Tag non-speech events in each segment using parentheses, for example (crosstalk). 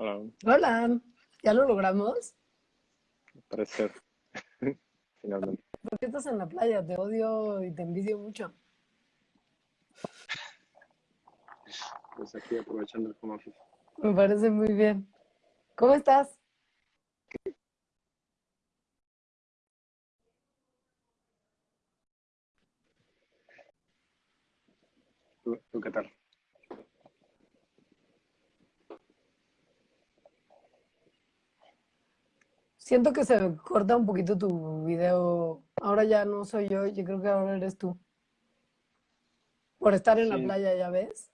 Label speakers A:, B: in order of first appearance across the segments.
A: Hola.
B: Hola, ¿ya lo logramos?
A: Parece ser. (laughs) Finalmente.
B: ¿Por qué estás en la playa? Te odio y te envidio mucho.
A: Pues aquí aprovechando el home office.
B: Me parece muy bien. ¿Cómo estás?
A: ¿Tú, tú qué tal?
B: Siento que se corta un poquito tu video. Ahora ya no soy yo, yo creo que ahora eres tú. Por estar en la playa, ¿ya ves?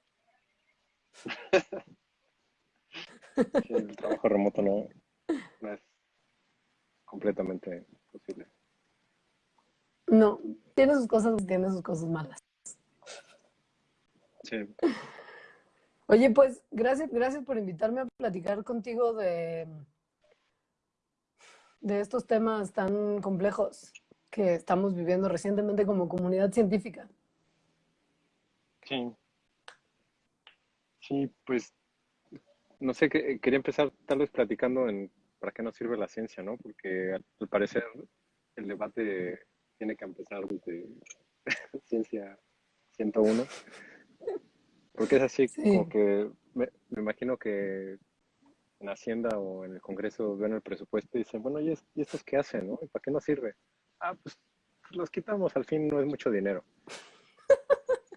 A: Sí, el trabajo remoto no, no es completamente posible.
B: No, tiene sus cosas, tiene sus cosas malas.
A: Sí, (laughs)
B: Oye, pues gracias, gracias por invitarme a platicar contigo de, de estos temas tan complejos que estamos viviendo recientemente como comunidad científica.
A: sí. Sí, pues no sé, que- quería empezar tal vez platicando en para qué nos sirve la ciencia, ¿no? Porque al, al parecer el debate tiene que empezar desde (laughs) ciencia 101. Porque es así,
B: Sí.
A: como que me, me imagino que en Hacienda o en el Congreso ven el presupuesto y dicen, bueno, ¿y, es- y estos qué hacen, no? ¿Y para qué nos sirve? Ah, pues los quitamos, al fin no es mucho dinero. (laughs)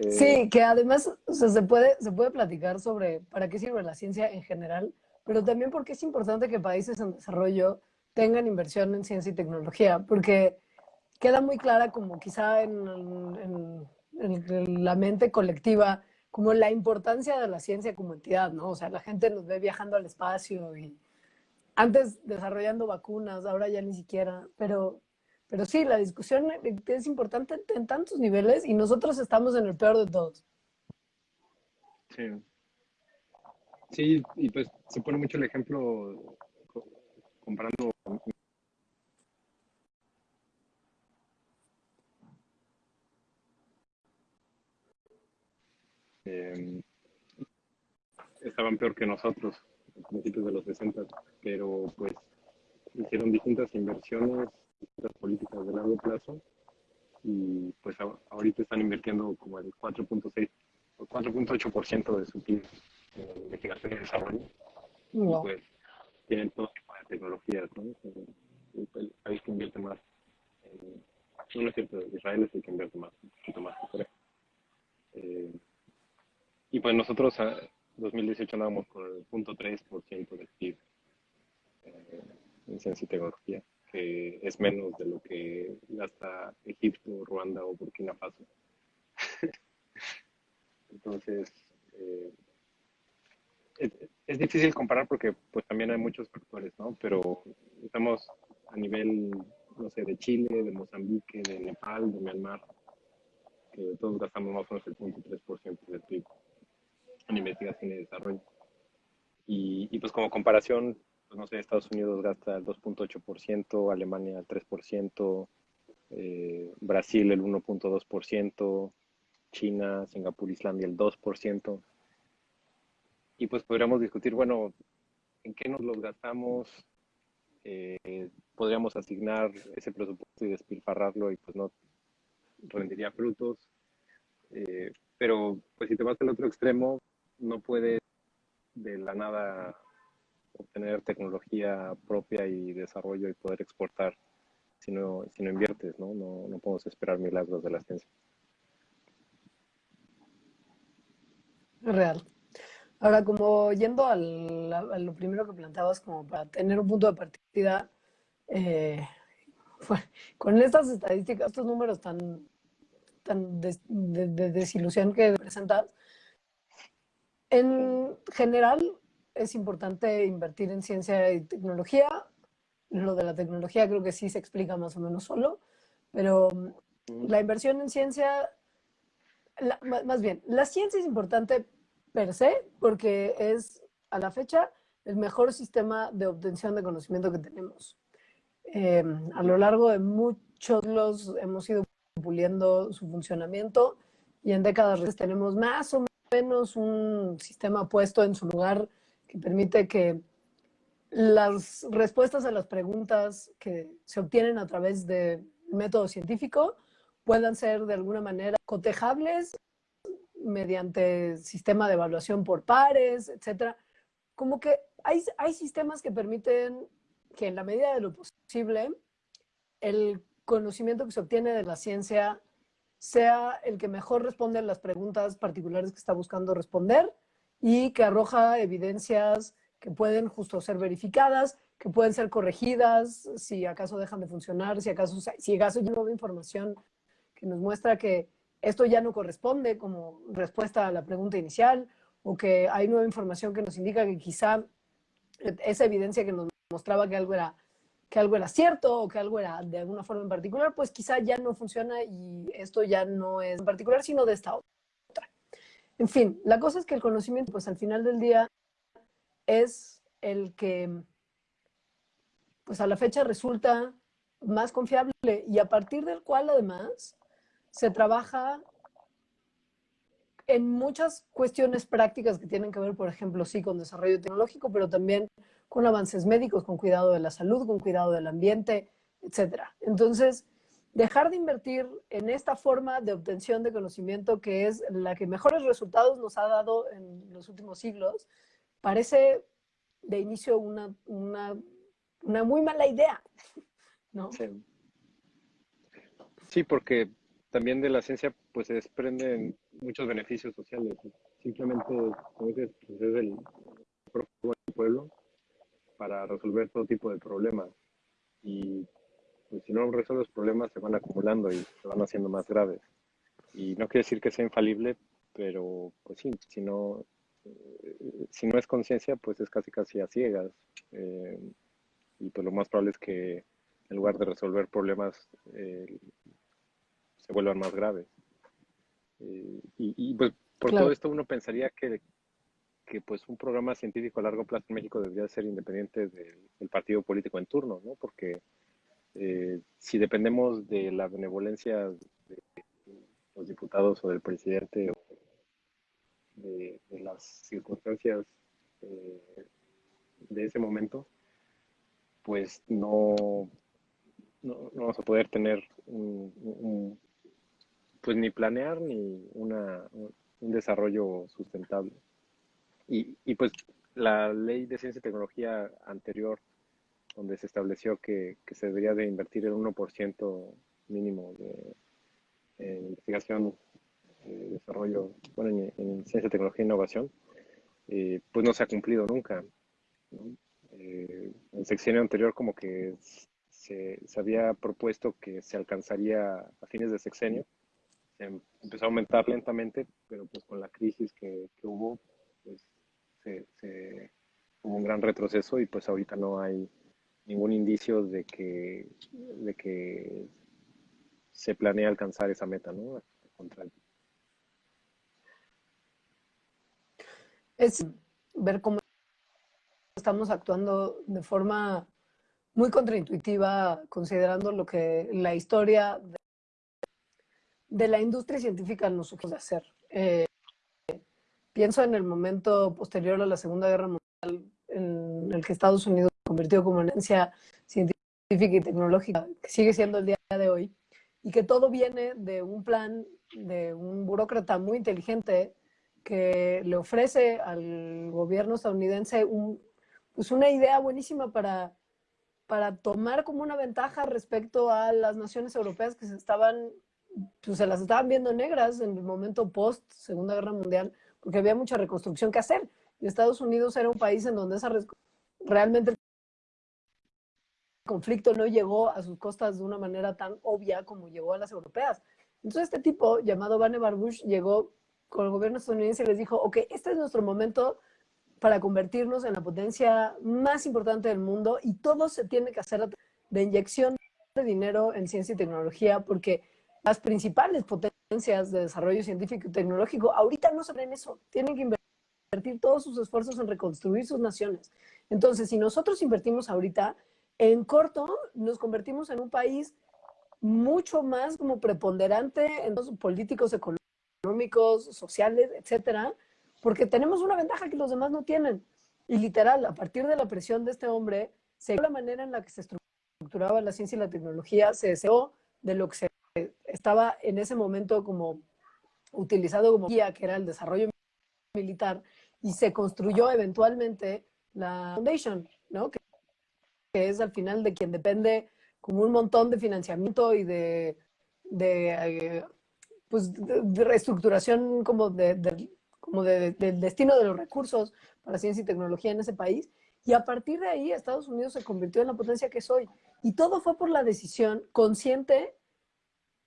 A: Eh,
B: Sí, que además o sea, se, puede, se puede platicar sobre para qué sirve la ciencia en general, pero también porque es importante que países en desarrollo tengan inversión en ciencia y tecnología, porque queda muy clara como quizá en, en- en la mente colectiva como la importancia de la ciencia como entidad, ¿no? O sea, la gente nos ve viajando al espacio y antes desarrollando vacunas, ahora ya ni siquiera, pero, pero sí, la discusión es importante en, tantos niveles y nosotros estamos en el peor de todos.
A: Sí. Sí, y pues se pone mucho el ejemplo co- comparando. Eh, estaban peor que nosotros a principios de los 60, pero pues hicieron distintas inversiones, distintas políticas de largo plazo y pues ahorita están invirtiendo como el 4.6 o 4.8% de su PIB en investigación y desarrollo. y pues tienen todo tipo de tecnologías, ¿no? Eh, El, el país que invierte más, en- no, no es cierto, Israel es el que invierte más, un poquito más que Corea. Eh, y pues nosotros a 2018 andábamos con el 0.3% del PIB eh, en ciencia y tecnología, que es menos de lo que gasta Egipto, Ruanda o Burkina Faso. (laughs) Entonces, eh, es, es difícil comparar porque pues también hay muchos factores, ¿no? Pero estamos a nivel, no sé, de Chile, de Mozambique, de Nepal, de Myanmar, que todos gastamos más o menos el 0.3% del PIB en investigación y desarrollo. Y, pues como comparación, pues no sé, Estados Unidos gasta el 2.8%, Alemania el 3%, eh, Brasil el 1.2%, China, Singapur, Islandia el 2%. Y pues podríamos discutir, bueno, ¿en qué nos los gastamos? Eh, podríamos asignar ese presupuesto y despilfarrarlo y pues no rendiría frutos. Eh, pero pues si te vas al otro extremo, no puedes de la nada obtener tecnología propia y desarrollo y poder exportar si no, si no inviertes, ¿no? ¿no? No podemos esperar milagros de la ciencia.
B: Real. Ahora, como yendo al- a, lo primero que planteabas, como para tener un punto de partida, eh, con estas estadísticas, estos números tan, tan de desilusión que presentas, en general es importante invertir en ciencia y tecnología. Lo de la tecnología creo que sí se explica más o menos solo, pero la inversión en ciencia, la- más bien, la ciencia es importante per se porque es a la fecha el mejor sistema de obtención de conocimiento que tenemos. Eh, a lo largo de muchos siglos hemos ido puliendo su funcionamiento y en décadas tenemos más o menos un sistema puesto en su lugar que permite que las respuestas a las preguntas que se obtienen a través del método científico puedan ser de alguna manera cotejables mediante sistema de evaluación por pares, etcétera. Como que hay, hay sistemas que permiten que en la medida de lo posible el conocimiento que se obtiene de la ciencia sea el que mejor responde las preguntas particulares que está buscando responder y que arroja evidencias que pueden justo ser verificadas, que pueden ser corregidas si acaso dejan de funcionar, si acaso, si acaso hay nueva información que nos muestra que esto ya no corresponde como respuesta a la pregunta inicial o que hay nueva información que nos indica que quizá esa evidencia que nos mostraba que algo era que algo era cierto o que algo era de alguna forma en particular, pues quizá ya no funciona y esto ya no es en particular, sino de esta otra. En fin, la cosa es que el conocimiento, pues al final del día, es el que, pues a la fecha resulta más confiable y a partir del cual además se trabaja en muchas cuestiones prácticas que tienen que ver, por ejemplo, sí, con desarrollo tecnológico, pero también con avances médicos, con cuidado de la salud, con cuidado del ambiente, etcétera. Entonces, dejar de invertir en esta forma de obtención de conocimiento que es la que mejores resultados nos ha dado en los últimos siglos, parece de inicio una, una, una muy mala idea, (laughs) ¿no?
A: Sí. porque también de la ciencia pues se desprenden muchos beneficios sociales. Simplemente, como dices, pues, es el pueblo para resolver todo tipo de problemas. Y pues, si no resuelves los problemas, se van acumulando y se van haciendo más graves. Y no quiere decir que sea infalible, pero pues sí, si no, eh, si no es conciencia, pues es casi casi a ciegas. Eh, y pues lo más probable es que en lugar de resolver problemas, eh, se vuelvan más graves. y, pues por todo esto uno pensaría que que pues un programa científico a largo plazo en México debería ser independiente del, partido político en turno, ¿no? Porque eh, si dependemos de la benevolencia de los diputados o del presidente o de, las circunstancias eh, de ese momento, pues no, no, vamos a poder tener un, pues ni planear ni una, un desarrollo sustentable. Y, pues la ley de ciencia y tecnología anterior, donde se estableció que, se debería de invertir el 1% mínimo de investigación, eh, desarrollo, bueno, en, ciencia, tecnología e innovación, eh, pues no se ha cumplido nunca. Eh, el sexenio anterior como que se, había propuesto que se alcanzaría a fines de sexenio, se empezó a aumentar lentamente, pero pues con la crisis que, que hubo, pues se, un gran retroceso y pues ahorita no hay ningún indicio de que, de que se planea alcanzar esa meta, ¿no?
B: Es ver cómo estamos actuando de forma muy contraintuitiva, considerando lo que la historia de, la industria científica nos sugiere hacer. Eh, Pienso en el momento posterior a la Segunda Guerra Mundial en el que Estados Unidos se convirtió como una ciencia científica y tecnológica, que sigue siendo el día de hoy, y que todo viene de un plan de un burócrata muy inteligente que le ofrece al gobierno estadounidense un, pues una idea buenísima para, para tomar como una ventaja respecto a las naciones europeas que se estaban, pues se las estaban viendo negras en el momento post Segunda Guerra Mundial porque había mucha reconstrucción que hacer. Y Estados Unidos era un país en donde esa realmente el conflicto no llegó a sus costas de una manera tan obvia como llegó a las europeas. Entonces este tipo, llamado Vannevar Bush, llegó con el gobierno estadounidense y les dijo, ok, este es nuestro momento para convertirnos en la potencia más importante del mundo y todo se tiene que hacer de inyección de dinero en ciencia y tecnología porque las principales potencias de desarrollo científico y tecnológico ahorita no saben eso, tienen que invertir todos sus esfuerzos en reconstruir sus naciones. Entonces, si nosotros invertimos ahorita, en corto nos convertimos en un país mucho más como preponderante en los políticos, económicos, sociales, etcétera, porque tenemos una ventaja que los demás no tienen. Y literal, a partir de la presión de este hombre, se la manera en la que se estructuraba la ciencia y la tecnología, se deseó de lo que se estaba en ese momento como utilizado como guía, que era el desarrollo militar, y se construyó eventualmente la Foundation, ¿no? Que, es al final de quien depende como un montón de financiamiento y de, de, eh, pues, de reestructuración como, de, como del destino de los recursos para ciencia y tecnología en ese país. Y a partir de ahí Estados Unidos se convirtió en la potencia que soy. Y todo fue por la decisión consciente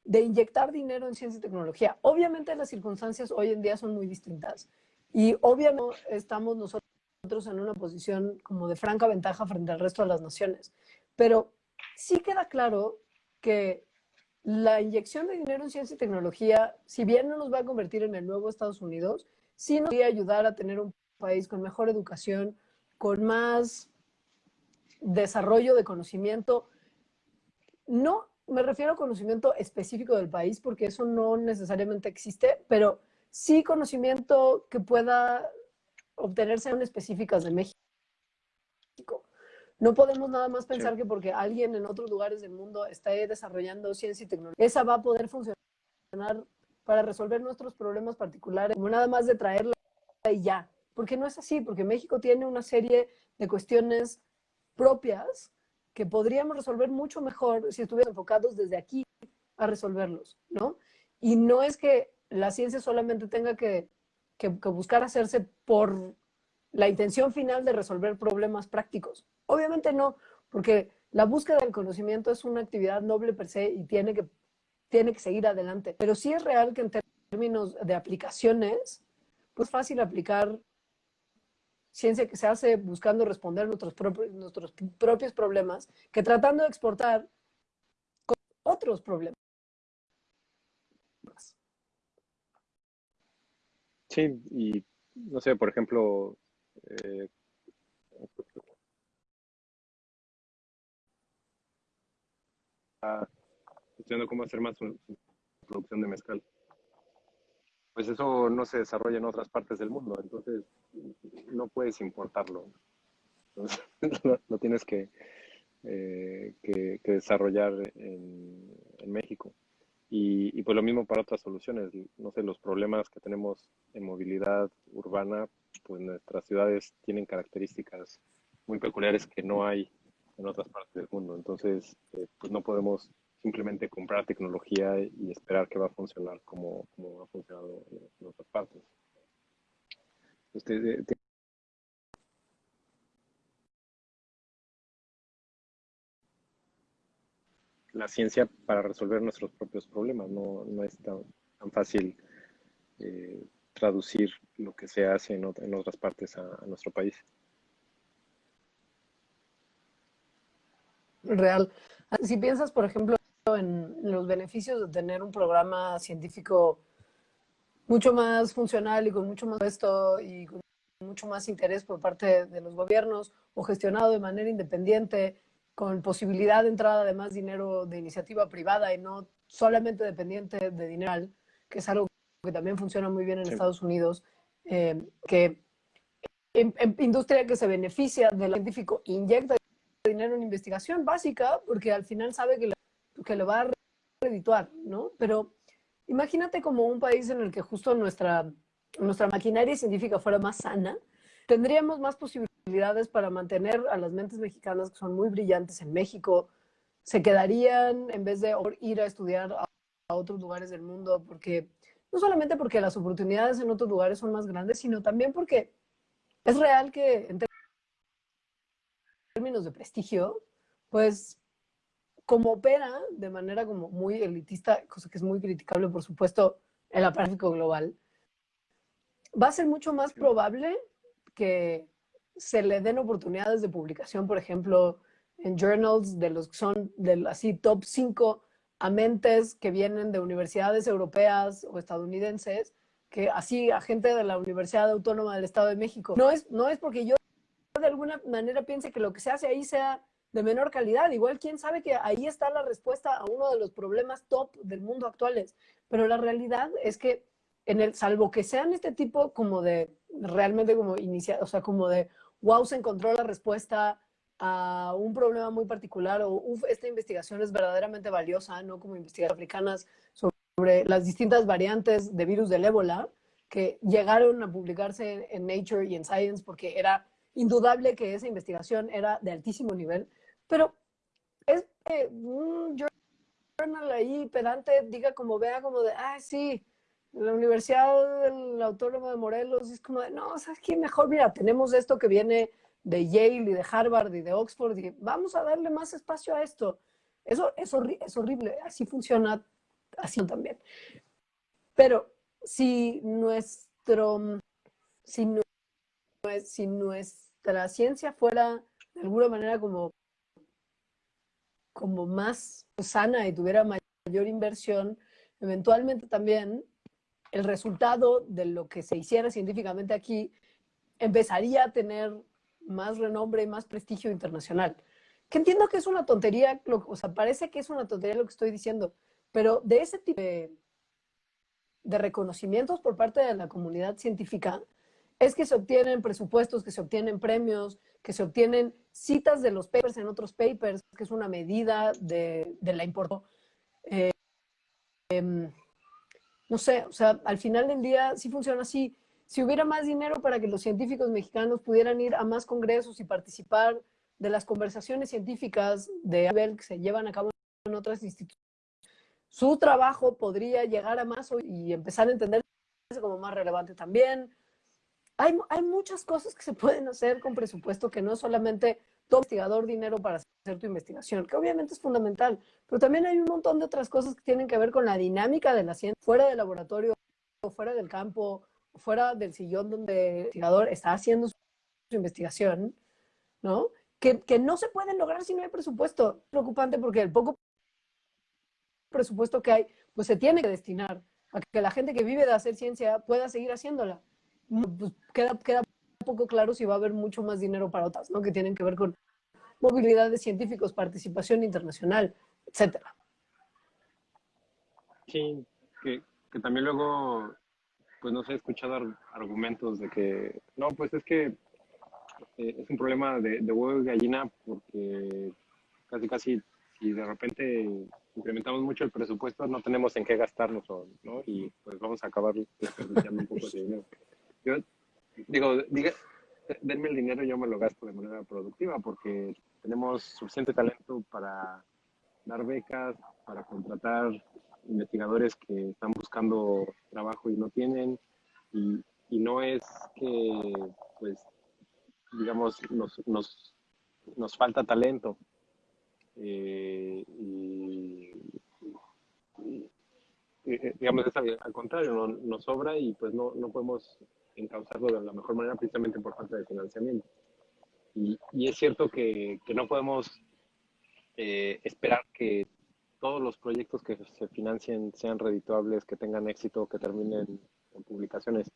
B: de inyectar dinero en ciencia y tecnología. Obviamente las circunstancias hoy en día son muy distintas y obviamente estamos nosotros en una posición como de franca ventaja frente al resto de las naciones, pero sí queda claro que la inyección de dinero en ciencia y tecnología, si bien no nos va a convertir en el nuevo Estados Unidos, sí nos va a ayudar a tener un país con mejor educación, con más desarrollo de conocimiento, no me refiero a conocimiento específico del país, porque eso no necesariamente existe, pero sí conocimiento que pueda obtenerse en específicas de México. No podemos nada más pensar que porque alguien en otros lugares del mundo está desarrollando ciencia y tecnología, esa va a poder funcionar para resolver nuestros problemas particulares, como nada más de traerla y ya. Porque no es así, porque México tiene una serie de cuestiones propias que podríamos resolver mucho mejor si estuviéramos enfocados desde aquí a resolverlos, ¿no? Y no es que la ciencia solamente tenga que, que, buscar hacerse por la intención final de resolver problemas prácticos. Obviamente no, porque la búsqueda del conocimiento es una actividad noble per se y tiene que, tiene que seguir adelante. Pero sí es real que en términos de aplicaciones, pues fácil aplicar ciencia que se hace buscando responder nuestros propios, nuestros propios problemas que tratando de exportar otros problemas.
A: Sí, y no sé, por ejemplo, eh, estudiando cómo hacer más producción de mezcal pues eso no se desarrolla en otras partes del mundo, entonces no puedes importarlo. Entonces, (laughs) lo, tienes que, eh, que, desarrollar en, México. Y, y, pues lo mismo para otras soluciones. No sé, los problemas que tenemos en movilidad urbana, pues nuestras ciudades tienen características muy peculiares que no hay en otras partes del mundo. Entonces, eh, pues no podemos simplemente comprar tecnología y esperar que va a funcionar como, ha funcionado en, otras partes. Usted, la ciencia para resolver nuestros propios problemas, no, no es tan, fácil eh, traducir lo que se hace en, otras partes a nuestro país.
B: Real. Si piensas, por ejemplo, los beneficios de tener un programa científico mucho más funcional y con mucho más puesto y con mucho más interés por parte de los gobiernos o gestionado de manera independiente, con posibilidad de entrada de más dinero de iniciativa privada y no solamente dependiente de dinero, que es algo que también funciona muy bien en Estados Unidos, eh, que en, industria que se beneficia del científico inyecta dinero en investigación básica porque al final sabe que que lo va a redituar, ¿no? Pero imagínate como un país en el que justo nuestra, nuestra maquinaria científica fuera más sana, tendríamos más posibilidades para mantener a las mentes mexicanas que son muy brillantes en México, se quedarían en vez de ir a estudiar a, otros lugares del mundo, porque no solamente porque las oportunidades en otros lugares son más grandes, sino también porque es real que en términos de prestigio, pues como opera de manera como muy elitista, cosa que es muy criticable, por supuesto, el aparato global, va a ser mucho más probable que se le den oportunidades de publicación, por ejemplo, en journals de los que son del así top 5 a mentes que vienen de universidades europeas o estadounidenses, que así a gente de la Universidad Autónoma del Estado de México. No es, no es porque yo de alguna manera piense que lo que se hace ahí sea de menor calidad. Igual, quién sabe que ahí está la respuesta a uno de los problemas top del mundo actuales. Pero la realidad es que en el, salvo que sean este tipo como de, realmente como iniciar, o sea, como de, wow, se encontró la respuesta a un problema muy particular o esta investigación es verdaderamente valiosa, no como investigaciones africanas sobre las distintas variantes de virus del ébola que llegaron a publicarse en Nature y en Science porque era indudable que esa investigación era de altísimo nivel, pero es que un journal ahí pedante diga como vea como de, ah, sí, la Universidad del Autónomo de Morelos, es como de, no, ¿sabes qué? Mejor, mira, tenemos esto que viene de Yale y de Harvard y de Oxford y vamos a darle más espacio a esto. Eso es, es horrible, así funciona, así también. Pero si nuestro, si, si nuestra ciencia fuera de alguna manera como, como más sana y tuviera mayor inversión, eventualmente también el resultado de lo que se hiciera científicamente aquí empezaría a tener más renombre y más prestigio internacional. Que entiendo que es una tontería, o sea, parece que es una tontería lo que estoy diciendo, pero de ese tipo de reconocimientos por parte de la comunidad científica es que se obtienen presupuestos, que se obtienen premios, que se obtienen citas de los papers en otros papers, que es una medida de, la importancia. Eh, em, no sé, o sea, al final del día sí funciona así. Si hubiera más dinero para que los científicos mexicanos pudieran ir a más congresos y participar de las conversaciones científicas de nivel que se llevan a cabo en otras instituciones, su trabajo podría llegar a más y empezar a entenderse como más relevante también. Hay, muchas cosas que se pueden hacer con presupuesto que no solamente tu investigador dinero para hacer tu investigación, que obviamente es fundamental, pero también hay un montón de otras cosas que tienen que ver con la dinámica de la ciencia fuera del laboratorio, fuera del campo, fuera del sillón donde el investigador está haciendo su, investigación, ¿no? Que, no se pueden lograr si no hay presupuesto. Preocupante porque el poco presupuesto que hay, pues se tiene que destinar a que la gente que vive de hacer ciencia pueda seguir haciéndola. Pues queda, queda poco claro si va a haber mucho más dinero para otras, ¿no? Que tienen que ver con movilidad de científicos, participación internacional, etcétera.
A: Sí, que, que, también luego, pues no se ha escuchado argumentos de que, no, pues es que eh, es un problema de, de, huevo y gallina porque casi casi si de repente incrementamos mucho el presupuesto no tenemos en qué gastarnos, ¿no? Y pues vamos a acabar desperdiciando (laughs) un poco de dinero. Yo digo, diga, denme el dinero y yo me lo gasto de manera productiva porque tenemos suficiente talento para dar becas, para contratar investigadores que están buscando trabajo y no tienen, y, y no es que, pues, digamos, nos, nos, nos falta talento. Eh, y, digamos, es al, contrario, no, nos sobra y pues no, no podemos encauzarlo de la mejor manera precisamente por falta de financiamiento. Y, y es cierto que, que no podemos eh, esperar que todos los proyectos que se financien sean redituables, que tengan éxito, que terminen en publicaciones.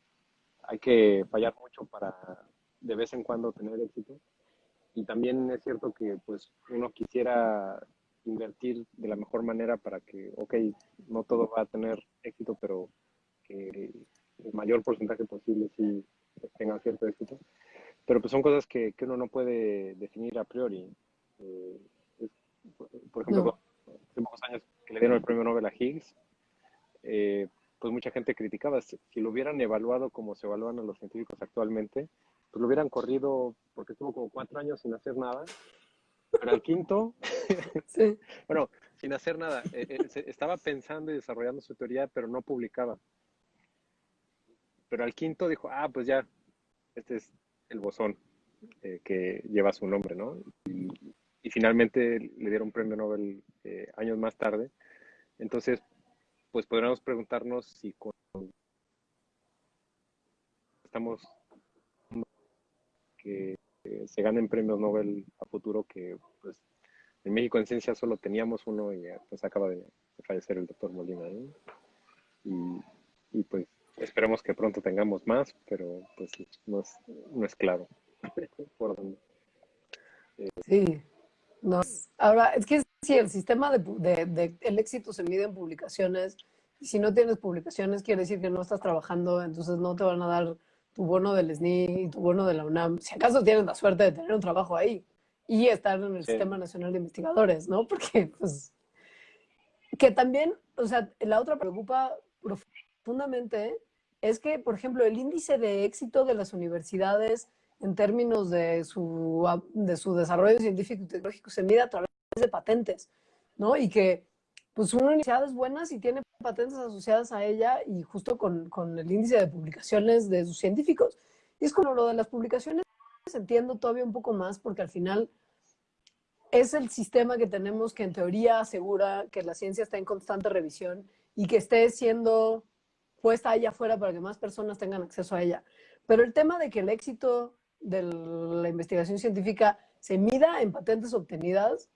A: Hay que fallar mucho para de vez en cuando tener éxito. Y también es cierto que pues uno quisiera invertir de la mejor manera para que, ok, no todo va a tener éxito, pero que el mayor porcentaje posible si tenga cierto éxito. Pero pues son cosas que, que uno no puede definir a priori. Eh, por ejemplo, hace pocos años que le dieron el premio Nobel a Higgs, eh, pues mucha gente criticaba. Si, lo hubieran evaluado como se evalúan a los científicos actualmente, pues lo hubieran corrido porque estuvo como cuatro años sin hacer nada. Pero al quinto, (laughs) sí. bueno, sin hacer nada, eh, estaba pensando y desarrollando su teoría, pero no publicaba pero al quinto dijo, ah, pues ya, este es el bosón eh, que lleva su nombre, ¿no? Y, finalmente le dieron premio Nobel eh, años más tarde. Entonces, pues podríamos preguntarnos si con... estamos que se ganen premios Nobel a futuro, que pues en México en ciencia solo teníamos uno y pues acaba de, fallecer el doctor Molina, ¿no? y pues Esperemos que pronto tengamos más, pero pues no es, no es claro (laughs) por dónde.
B: sí. No. Ahora, es que si el sistema de, de, el éxito se mide en publicaciones, si no tienes publicaciones, quiere decir que no estás trabajando, entonces no te van a dar tu bono del SNI y tu bono de la UNAM. Si acaso tienes la suerte de tener un trabajo ahí y estar en el Sistema Nacional de Investigadores, ¿no? (laughs) Porque, pues, que también, o sea, la otra preocupa profundamente es que, por ejemplo, el índice de éxito de las universidades en términos de su, de su desarrollo científico y tecnológico se mide a través de patentes, ¿no? Y que, pues, una universidad es buena si tiene patentes asociadas a ella y justo con, con el índice de publicaciones de sus científicos. Y es como lo de las publicaciones, entiendo todavía un poco más porque al final es el sistema que tenemos que en teoría asegura que la ciencia está en constante revisión y que esté siendo puesta allá afuera para que más personas tengan acceso a ella. Pero el tema de que el éxito de la investigación científica se mida en patentes obtenidas,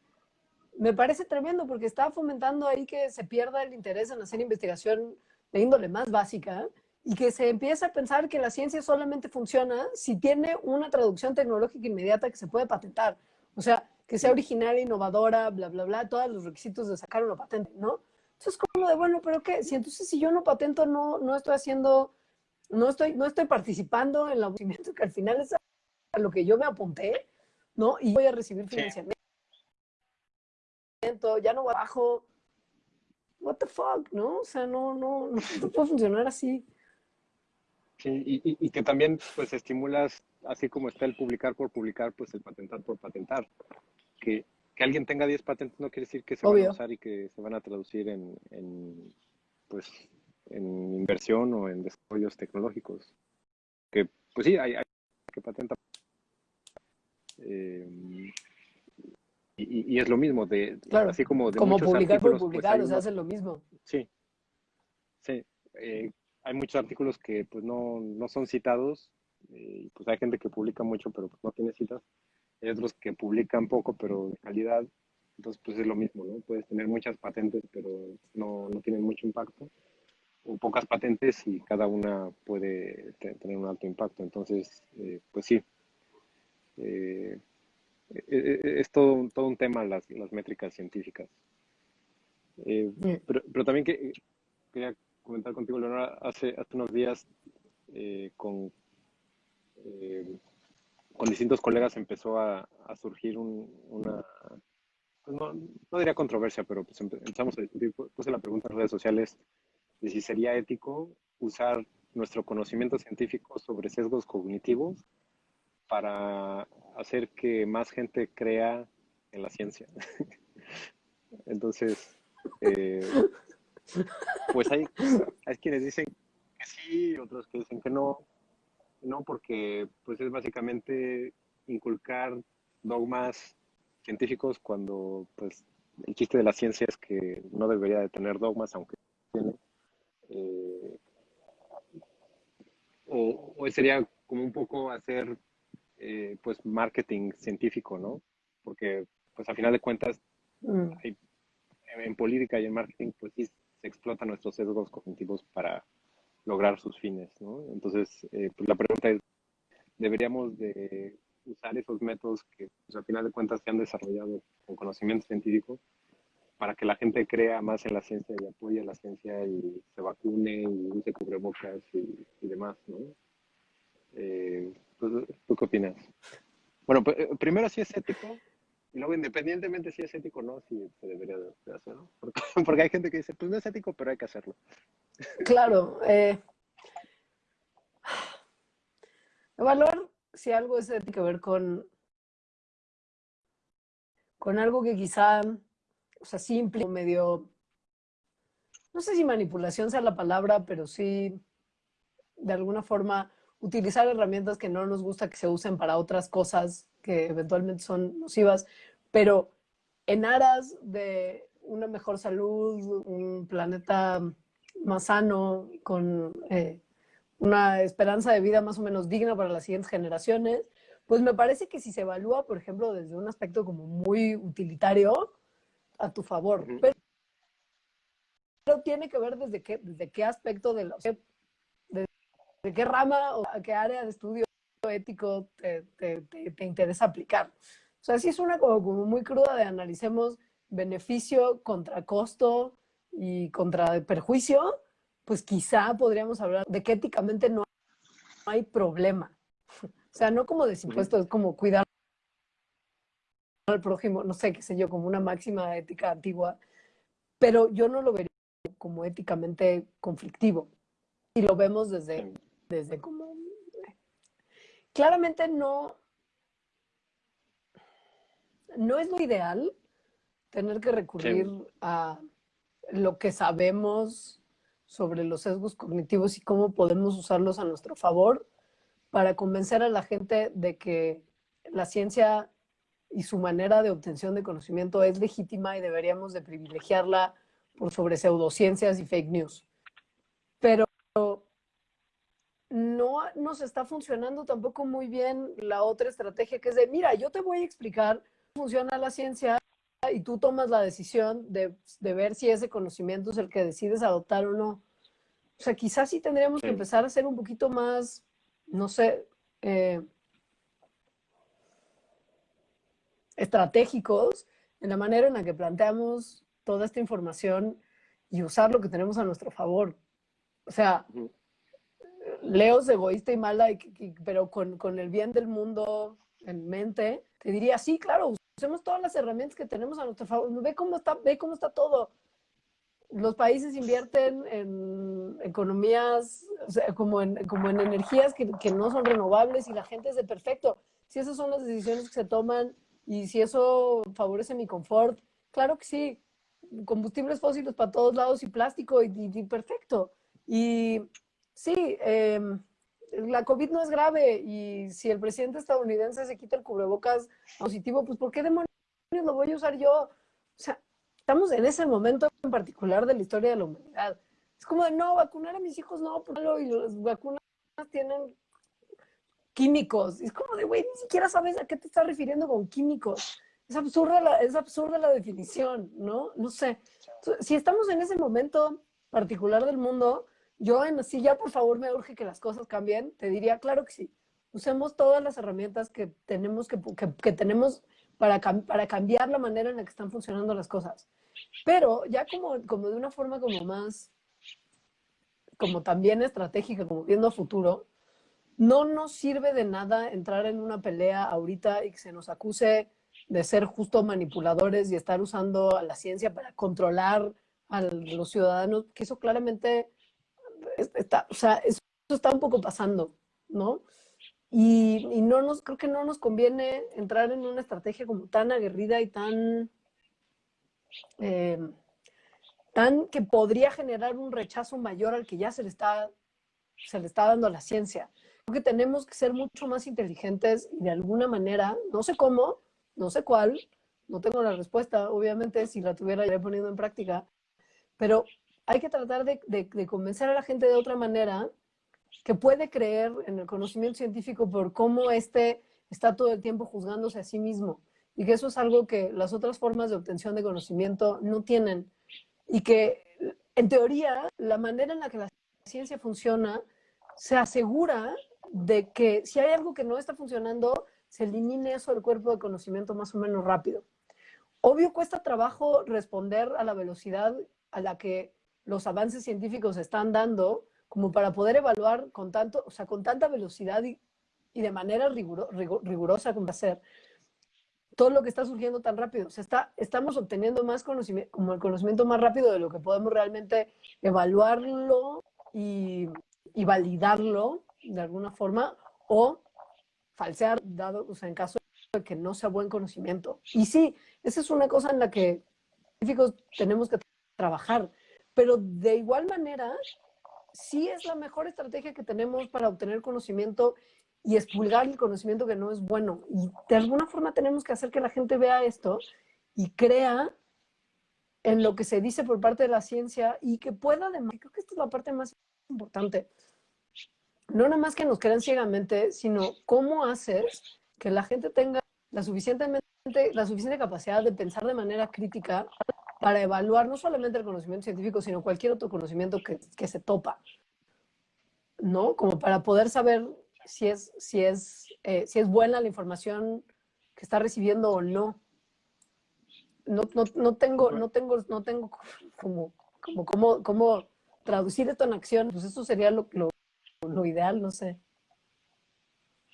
B: me parece tremendo porque está fomentando ahí que se pierda el interés en hacer investigación de índole más básica y que se empiece a pensar que la ciencia solamente funciona si tiene una traducción tecnológica inmediata que se puede patentar. O sea, que sea original, innovadora, bla, bla, bla, todos los requisitos de sacar una patente, ¿no? Entonces, como de, bueno, pero ¿qué? Si entonces si yo no patento, no, no estoy haciendo, no estoy, no estoy participando en el movimiento que al final es a lo que yo me apunté, ¿no? Y voy a recibir financiamiento, ya no bajo, what the fuck, ¿no? O sea, no, no, no, no (laughs) puede funcionar así.
A: Sí, y, y, que también pues estimulas, así como está el publicar por publicar, pues el patentar por patentar que, que alguien tenga 10 patentes no quiere decir que se van a usar y que se van a traducir en, en, pues, en inversión o en desarrollos tecnológicos. Que, pues sí, hay, hay que patentar. Eh, y, y, es lo mismo, de,
B: claro,
A: así como de
B: Como
A: muchos
B: publicar por
A: pues,
B: publicar,
A: hay
B: o sea, lo mismo.
A: Sí, sí. Eh, hay muchos artículos que pues no, no son citados, eh, pues hay gente que publica mucho pero pues, no tiene citas. Hay otros que publican poco pero de calidad, entonces pues es lo mismo, ¿no? Puedes tener muchas patentes pero no, no tienen mucho impacto, o pocas patentes y cada una puede te- tener un alto impacto. Entonces, eh, pues sí. Eh, eh, eh, es todo, un- todo un tema las, las métricas científicas. Eh, pero, pero también que, quería comentar contigo, Leonora, hace, hace unos días eh, con, eh, con distintos colegas empezó a, surgir un- una, pues no, no diría controversia, pero pues empe- empezamos a discutir, pu- puse la pregunta en redes sociales de si sería ético usar nuestro conocimiento científico sobre sesgos cognitivos para hacer que más gente crea en la ciencia. (laughs) Entonces, eh, pues hay, hay quienes dicen que sí, otros que dicen que no, no porque pues es básicamente inculcar dogmas científicos cuando pues el chiste de la ciencia es que no debería de tener dogmas aunque tiene. Eh, o, o sería como un poco hacer eh, pues marketing científico, ¿no? Porque pues a final de cuentas
B: Mm.
A: hay- en, en política y en marketing, pues sí se explotan nuestros sesgos cognitivos para lograr sus fines, ¿no? Entonces, eh, pues la pregunta es, ¿deberíamos de usar esos métodos que pues, a final de cuentas se han desarrollado con conocimiento científico para que la gente crea más en la ciencia y apoye a la ciencia y se vacune y use cubrebocas y, demás, ¿no? Eh, pues, ¿Tú qué opinas? Bueno, eh, primero si es ético y luego independientemente si es ético o no, si se debería de de hacer, ¿no? Porque, (laughs) porque hay gente que dice, pues no es ético, pero hay que hacerlo. (laughs)
B: Claro. Eh, evaluar si algo es, que ver con, con algo que quizá, o sea, simple, medio, no sé si manipulación sea la palabra, pero sí, de alguna forma, utilizar herramientas que no nos gusta que se usen para otras cosas que eventualmente son nocivas, pero en aras de una mejor salud, un planeta más sano, con eh, una esperanza de vida más o menos digna para las siguientes generaciones, pues me parece que si se evalúa, por ejemplo, desde un aspecto como muy utilitario, a tu favor. Pero, pero tiene que ver desde qué, desde qué aspecto de, la, o sea, qué rama o a qué área de estudio ético te, te- te- te interesa aplicar. O sea, sí es una como, como muy cruda de analicemos beneficio contra costo y contra perjuicio, pues quizá podríamos hablar de que éticamente no hay problema. O sea, no como desimpuesto, es como cuidar al prójimo, no sé, qué sé yo, como una máxima ética antigua, pero yo no lo vería como éticamente conflictivo. Y lo vemos desde, desde como... Claramente no, no es lo ideal tener que recurrir a lo que sabemos sobre los sesgos cognitivos y cómo podemos usarlos a nuestro favor para convencer a la gente de que la ciencia y su manera de obtención de conocimiento es legítima y deberíamos de privilegiarla por sobre pseudociencias y fake news. Pero no nos está funcionando tampoco muy bien la otra estrategia que es de, mira, yo te voy a explicar cómo funciona la ciencia y tú tomas la decisión de, de ver si ese conocimiento es el que decides adoptar o no. O sea, quizás sí tendríamos que empezar a ser un poquito más, no sé, eh, estratégicos en la manera en la que planteamos toda esta información y usar lo que tenemos a nuestro favor. O sea, es egoísta y mala, pero con, con, el bien del mundo en mente, te diría, sí, claro, usemos todas las herramientas que tenemos a nuestro favor. Ve cómo está, ve cómo está todo. Los países invierten en economías, como, en, como en energías que, que no son renovables y la gente es de perfecto. Si esas son las decisiones que se toman y si eso favorece mi confort, claro que sí. Combustibles fósiles para todos lados y plástico y, perfecto. Y sí, em, la COVID no es grave y si el presidente estadounidense se quita el cubrebocas positivo, pues ¿por qué demonios lo voy a usar yo? O sea, estamos en ese momento en particular de la historia de la humanidad. Es como de, no, vacunar a mis hijos no, y las vacunas tienen químicos. es como de, güey, ni siquiera sabes a qué te estás refiriendo con químicos. Es absurda la, es absurda la definición, ¿no? No sé. Si estamos en ese momento particular del mundo, yo en sí ya por favor me urge que las cosas cambien, te diría, claro que sí. Usemos todas las herramientas que tenemos, que, que, tenemos para, para cambiar la manera en la que están funcionando las cosas. Pero ya como, como de una forma como más, como también estratégica, como viendo a futuro, no nos sirve de nada entrar en una pelea ahorita y que se nos acuse de ser justo manipuladores y estar usando a la ciencia para controlar a los ciudadanos, que eso claramente está, o sea, eso está un poco pasando, ¿no? Y, no nos, creo que no nos conviene entrar en una estrategia como tan aguerrida y tan, eh, tan que podría generar un rechazo mayor al que ya se le está, se le está dando a la ciencia que tenemos que ser mucho más inteligentes y de alguna manera, no sé cómo, no sé cuál, no tengo la respuesta, obviamente si la tuviera ya poniendo en práctica, pero hay que tratar de, de, convencer a la gente de otra manera que puede creer en el conocimiento científico por cómo este está todo el tiempo juzgándose a sí mismo y que eso es algo que las otras formas de obtención de conocimiento no tienen y que en teoría la manera en la que la ciencia funciona se asegura de que si hay algo que no está funcionando, se elimine eso del cuerpo de conocimiento más o menos rápido. Obvio cuesta trabajo responder a la velocidad a la que los avances científicos están dando, como para poder evaluar con, tanto, o sea, con tanta velocidad y, de manera rigurosa como hacer todo lo que está surgiendo tan rápido. O sea, está, estamos obteniendo más conocimiento, como el conocimiento más rápido de lo que podemos realmente evaluarlo y, y validarlo de alguna forma o falsear, dado, o sea, en caso de que no sea buen conocimiento. Y sí, esa es una cosa en la que científicos tenemos que trabajar, pero de igual manera, sí es la mejor estrategia que tenemos para obtener conocimiento y expulgar el conocimiento que no es bueno. Y de alguna forma tenemos que hacer que la gente vea esto y crea en lo que se dice por parte de la ciencia y que pueda además, creo que esta es la parte más importante, no nada más que nos crean ciegamente, sino cómo hacer que la gente tenga la, suficientemente, la suficiente capacidad de pensar de manera crítica para evaluar no solamente el conocimiento científico, sino cualquier otro conocimiento que, que se topa, ¿no? Como para poder saber si es, si, es, eh, si es buena la información que está recibiendo o no. No, no, no tengo, no tengo, no tengo como como cómo, cómo traducir esto en acción, pues eso sería lo, lo, lo ideal, no sé.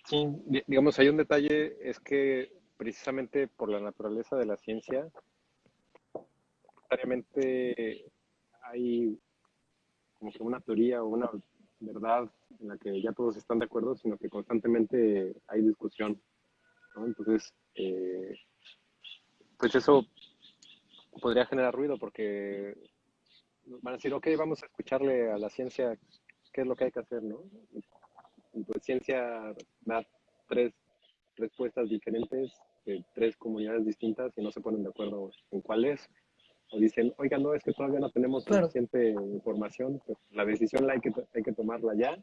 A: Sí, digamos, hay un detalle, es que precisamente por la naturaleza de la ciencia, necesariamente hay como que una teoría o una verdad en la que ya todos están de acuerdo, sino que constantemente hay discusión. Entonces, eh, pues eso podría generar ruido porque van a decir, ok, vamos a escucharle a la ciencia qué es lo que hay que hacer, ¿no? Y pues ciencia da tres respuestas diferentes de tres comunidades distintas y no se ponen de acuerdo en cuál es. O dicen, oiga, no, es que todavía no tenemos suficiente información, pues la decisión la hay que, hay que tomarla ya.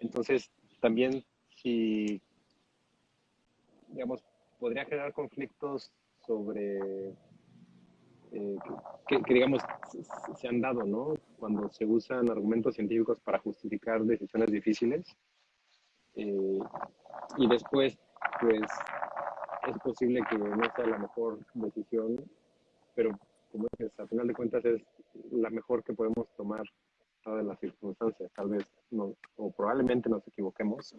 A: Entonces, también si, digamos, podría generar conflictos sobre eh, que, digamos, se han dado, ¿no? Cuando se usan argumentos científicos para justificar decisiones difíciles. Eh, y después, pues, es posible que no sea la mejor decisión, pero como dices, a final de cuentas es la mejor que podemos tomar todas las circunstancias. Tal vez, no, o probablemente nos equivoquemos,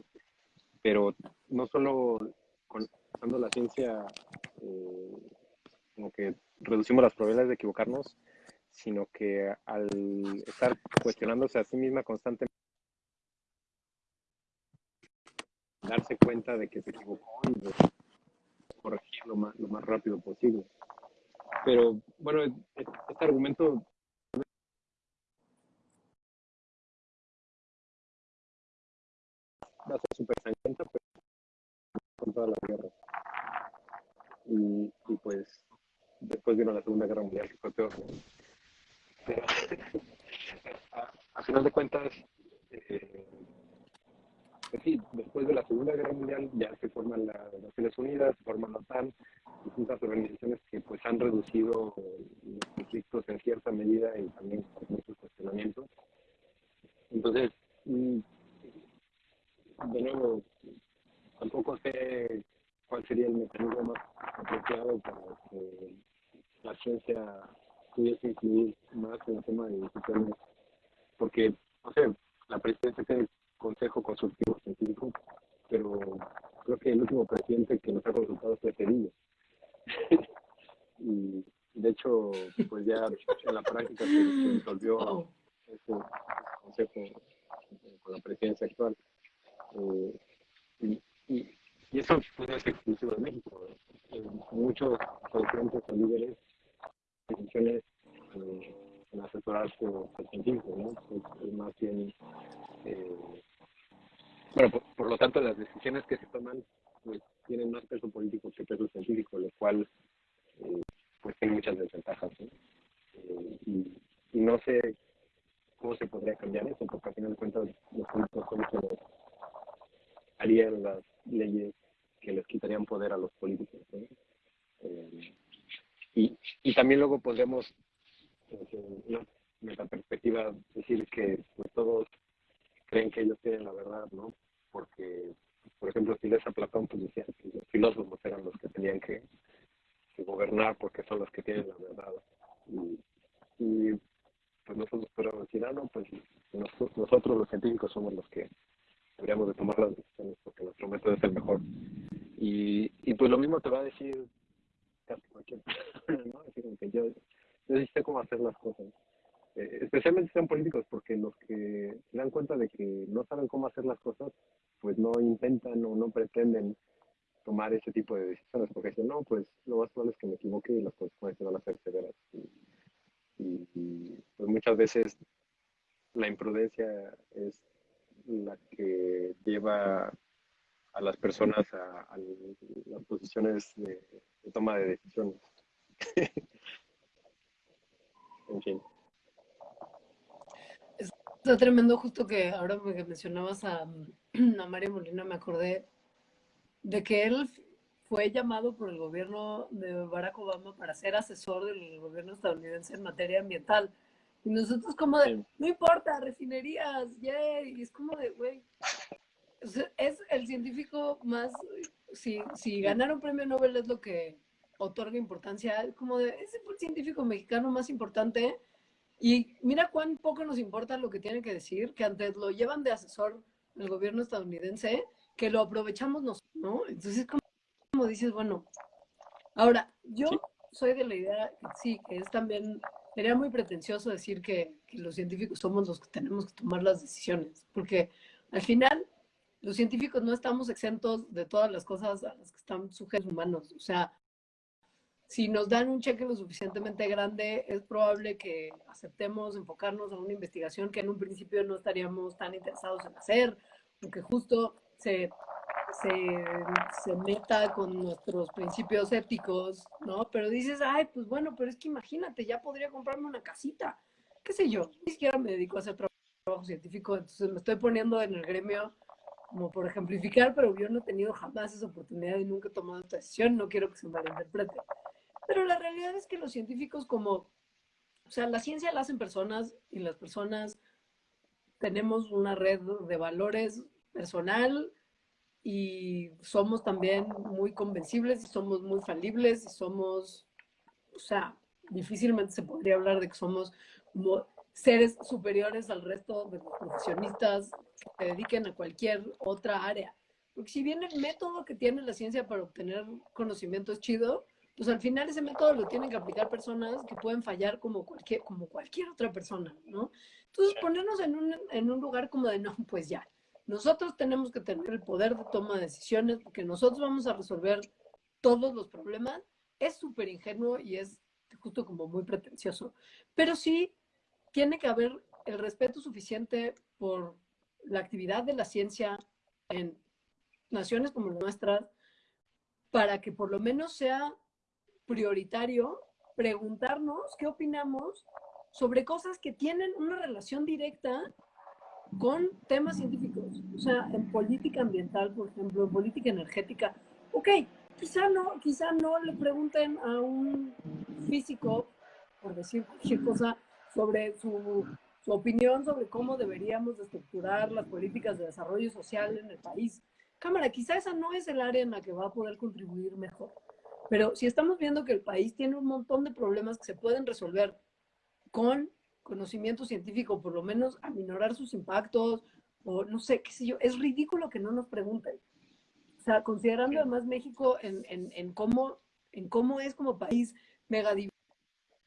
A: pero no solo usando la ciencia eh, como que reducimos las probabilidades de equivocarnos, sino que al estar cuestionándose a sí misma constantemente, darse cuenta de que se equivocó y de corregir lo más, lo más rápido posible. Pero bueno, este argumento va a ser súper sangrienta, pero con toda la guerra. Y, y pues después vino la Segunda Guerra Mundial, que fue peor. (laughs) a, final de cuentas, eh, pues sí, después de la Segunda Guerra Mundial ya se forman las Naciones Unidas, se forman la OTAN, distintas organizaciones que pues han reducido los conflictos en cierta medida y también con muchos cuestionamientos. Entonces, mm, de nuevo, tampoco sé cuál sería el mecanismo más apropiado para que la ciencia pudiese incluir más en el tema de decisiones, porque, no sé, la presidencia tiene Consejo Consultivo Científico, pero creo que el último presidente que nos ha consultado fue Cedillo. y de hecho, pues ya en la práctica se, disolvió ese consejo con la presidencia actual. Eh, y, eso no es exclusivo de México. muchos presidentes o líderes decisiones eh, en asesorarse al científico, ¿no? Es, más bien, eh, bueno, por, lo tanto, las decisiones que se toman pues, tienen más peso político que peso científico, lo cual eh, pues tiene muchas desventajas. ¿no? Y, y, no sé cómo se podría cambiar eso, porque al final de cuentas los políticos son quienes harían las leyes que les quitarían poder a los políticos. ¿no? Y, y también luego podemos, desde una perspectiva, decir que pues, todos creen que ellos tienen la verdad, ¿no? Porque, por ejemplo, si lees a Platón, pues decían que los filósofos eran los que tenían que, gobernar porque son los que tienen la verdad. Y, y pues nosotros podemos decir, ah, no, pues nosotros, nosotros los científicos somos los que deberíamos de tomar las decisiones porque nuestro método es el mejor. Y, y pues lo mismo te va a decir casi cualquier (laughs) persona, ¿no? Así como que yo, sé cómo hacer las cosas. Eh, especialmente sean políticos, porque los que se dan cuenta de que no saben cómo hacer las cosas, pues no intentan o no pretenden tomar ese tipo de decisiones, porque dicen, no, pues lo más probable es que me equivoque y las consecuencias van a ser severas. Y pues muchas veces la imprudencia es la que lleva a las personas a, las posiciones de, toma de decisiones. (laughs) en fin.
B: Está tremendo justo que ahora que mencionabas a, (clears throat) a Mario Molina me acordé de que él fue llamado por el gobierno de Barack Obama para ser asesor del gobierno estadounidense en materia ambiental. Y nosotros como de, no importa, refinerías, yay. Y es como de, güey, es el científico más, si, si ganar un premio Nobel es lo que otorga importancia, como de, es el científico mexicano más importante Y mira cuán poco nos importa lo que tienen que decir, que antes lo llevan de asesor el gobierno estadounidense, que lo aprovechamos nosotros, ¿no? Entonces, como, como dices, bueno, ahora, yo soy de la idea, sí, que es también, sería muy pretencioso decir que, que los científicos somos los que tenemos que tomar las decisiones, porque al final los científicos no estamos exentos de todas las cosas a las que están sujetos humanos. O sea, si nos dan un cheque lo suficientemente grande, es probable que aceptemos enfocarnos a una investigación que en un principio no estaríamos tan interesados en hacer, o que justo se, se, se meta con nuestros principios éticos, ¿no? Pero dices, ay, pues bueno, pero es que imagínate, ya podría comprarme una casita, qué sé yo, ni siquiera me dedico a hacer trabajo científico, entonces me estoy poniendo en el gremio como por ejemplificar, pero yo no he tenido jamás esa oportunidad y nunca he tomado esta decisión, no quiero que se malinterprete. Pero la realidad es que los científicos como, o sea, la ciencia la hacen personas y las personas tenemos una red de valores personal y somos también muy convencibles y somos muy falibles y somos, o sea, difícilmente se podría hablar de que somos seres superiores al resto de los profesionistas que dediquen a cualquier otra área. Porque si bien el método que tiene la ciencia para obtener conocimiento es chido, pues al final ese método lo tienen que aplicar personas que pueden fallar como cualquier, como cualquier otra persona, ¿no? Entonces ponernos en un, en un lugar como de, no, pues ya, nosotros tenemos que tener el poder de toma de decisiones porque nosotros vamos a resolver todos los problemas, es súper ingenuo y es justo como muy pretencioso. Pero sí tiene que haber el respeto suficiente por la actividad de la ciencia en naciones como nuestras para que por lo menos sea prioritario preguntarnos qué opinamos sobre cosas que tienen una relación directa con temas científicos. O sea, en política ambiental, por ejemplo, en política energética. Ok, quizá no, quizá no le pregunten a un físico, por decir cualquier cosa, sobre su, su opinión sobre cómo deberíamos estructurar las políticas de desarrollo social en el país. Cámara, quizá esa no es el área en la que va a poder contribuir mejor. Pero si estamos viendo que el país tiene un montón de problemas que se pueden resolver con conocimiento científico, por lo menos aminorar sus impactos, o no sé, qué sé yo, es ridículo que no nos pregunten. O sea, considerando además México en, en, en cómo, en cómo es como país mega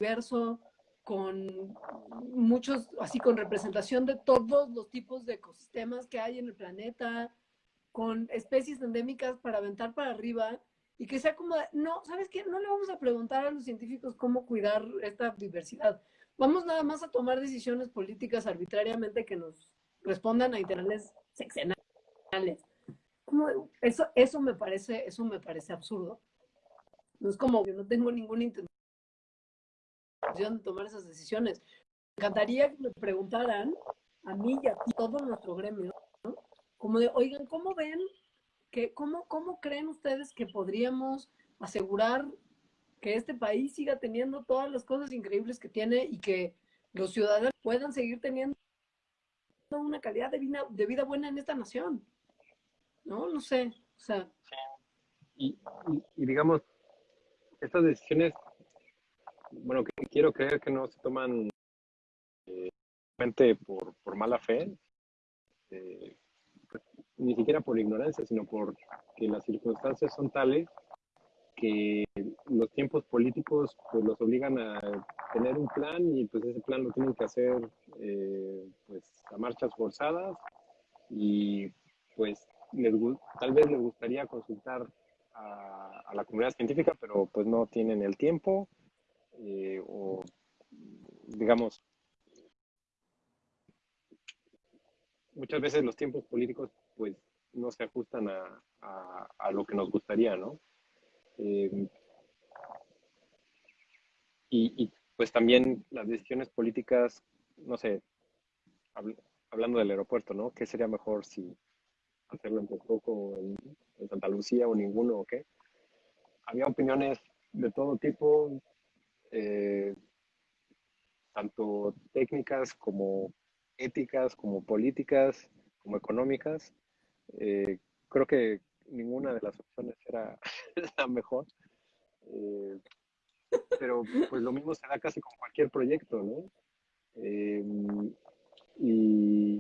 B: diverso, con muchos, así con representación de todos los tipos de ecosistemas que hay en el planeta, con especies endémicas para aventar para arriba, y que sea como, no, ¿sabes qué? No le vamos a preguntar a los científicos cómo cuidar esta diversidad. Vamos nada más a tomar decisiones políticas arbitrariamente que nos respondan a intereses sexenales. Como, eso, eso, me parece, eso me parece absurdo. No es como que no tengo ninguna intención de tomar esas decisiones. Me encantaría que me preguntaran a mí y a todo nuestro gremio, ¿no? como de, oigan, ¿cómo ven cómo, ¿Cómo creen ustedes que podríamos asegurar que este país siga teniendo todas las cosas increíbles que tiene y que los ciudadanos puedan seguir teniendo una calidad de vida, de vida buena en esta nación? ¿No? No sé. O sea.
A: Y, digamos, estas decisiones, bueno, que quiero creer que no se toman eh, por, por mala fe, eh, ni siquiera por ignorancia, sino porque las circunstancias son tales que los tiempos políticos pues los obligan a tener un plan y pues ese plan lo tienen que hacer eh, pues a marchas forzadas y pues tal vez les gustaría consultar a, la comunidad científica pero pues no tienen el tiempo eh, o digamos muchas veces los tiempos políticos pues no se ajustan a, a, lo que nos gustaría, ¿no? Eh, y, y, pues también las decisiones políticas, no sé, hablando del aeropuerto, ¿no? ¿Qué sería mejor si hacerlo en Texcoco, en, en Santa Lucía o ninguno o qué? Había opiniones de todo tipo, eh, tanto técnicas como éticas, como políticas, como económicas. Eh, creo que ninguna de las opciones era (laughs) la mejor. Eh, pero pues lo mismo se da casi con cualquier proyecto, ¿no? Eh, y,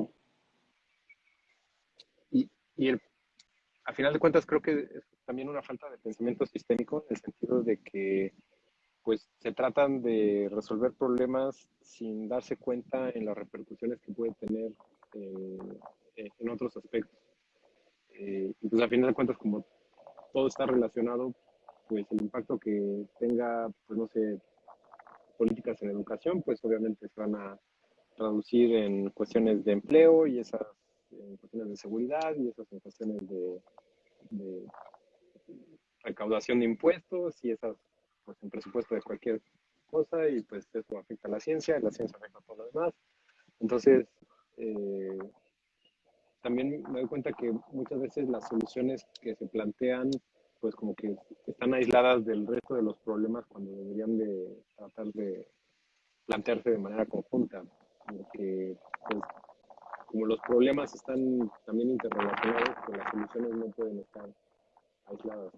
A: y, y a final de cuentas creo que es también una falta de pensamiento sistémico en el sentido de que pues se tratan de resolver problemas sin darse cuenta en las repercusiones que puede tener en otros aspectos. Eh, y pues a final de cuentas, como todo está relacionado, pues el impacto que tenga, pues no sé, políticas en educación, pues obviamente se van a traducir en cuestiones de empleo y esas en cuestiones de seguridad y esas en cuestiones de, de recaudación de impuestos y esas pues en presupuesto de cualquier cosa y pues eso afecta a la ciencia y la ciencia afecta a todo lo demás. Entonces, eh, también me doy cuenta que muchas veces las soluciones que se plantean pues como que están aisladas del resto de los problemas cuando deberían de tratar de plantearse de manera conjunta. Porque pues, como los problemas están también interrelacionados, pues las soluciones no pueden estar aisladas.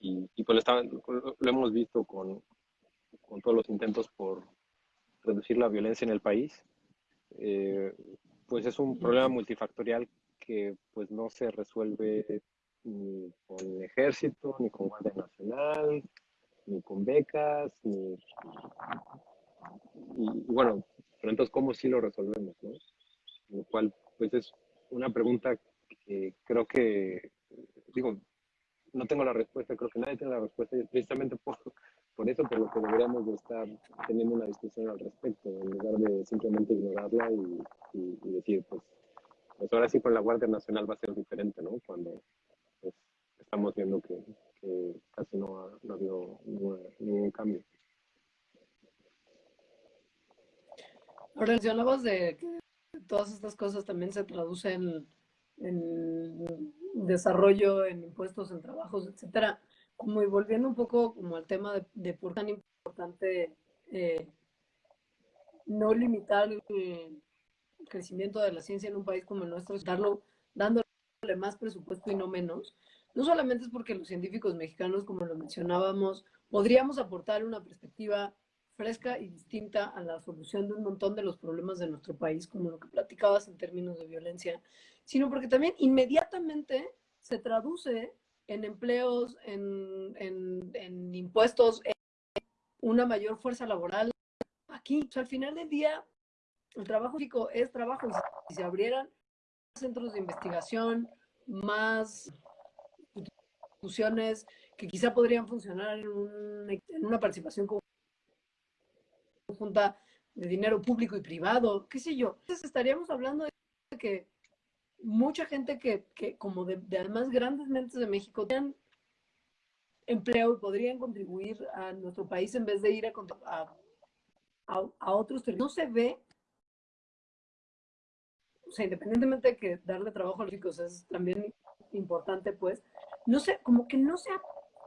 A: Y, pues lo, lo, hemos visto con, con, todos los intentos por reducir la violencia en el país. Eh, pues es un problema multifactorial que pues no se resuelve ni con ejército, ni con Guardia Nacional, ni con becas, ni... Y, bueno, pero entonces, ¿cómo sí lo resolvemos? ¿no? Lo cual, pues es una pregunta que creo que, digo, no tengo la respuesta, creo que nadie tiene la respuesta, y precisamente por, por eso, por lo que deberíamos de estar teniendo una discusión al respecto, en lugar de simplemente ignorarla y, decir, pues, pues ahora sí con la Guardia Nacional va a ser diferente, ¿no? Cuando pues, estamos viendo que, casi no ha, no ha habido ningún, ningún cambio.
B: Ahora mencionabas de que todas estas cosas también se traducen en desarrollo, en impuestos, en trabajos, etcétera. Como y volviendo un poco como al tema de, de por tan importante eh, no limitar el crecimiento de la ciencia en un país como el nuestro, darlo, dándole más presupuesto y no menos, no solamente es porque los científicos mexicanos, como lo mencionábamos, podríamos aportar una perspectiva fresca y distinta a la solución de un montón de los problemas de nuestro país, como lo que platicabas en términos de violencia, sino porque también inmediatamente se traduce en empleos, en, en, en impuestos, en una mayor fuerza laboral. Aquí, al final del día, el trabajo físico es trabajo y si se abrieran centros de investigación, más instituciones que quizá podrían funcionar en, un, en una participación conjunta de dinero público y privado, qué sé yo. Entonces estaríamos hablando de que mucha gente que, que como de, de además grandes mentes de México tienen empleo y podrían contribuir a nuestro país en vez de ir a, a, a, otros territorios. No se ve, o sea, independientemente de que darle trabajo a los ricos es también importante, pues, no sé, como que no se ha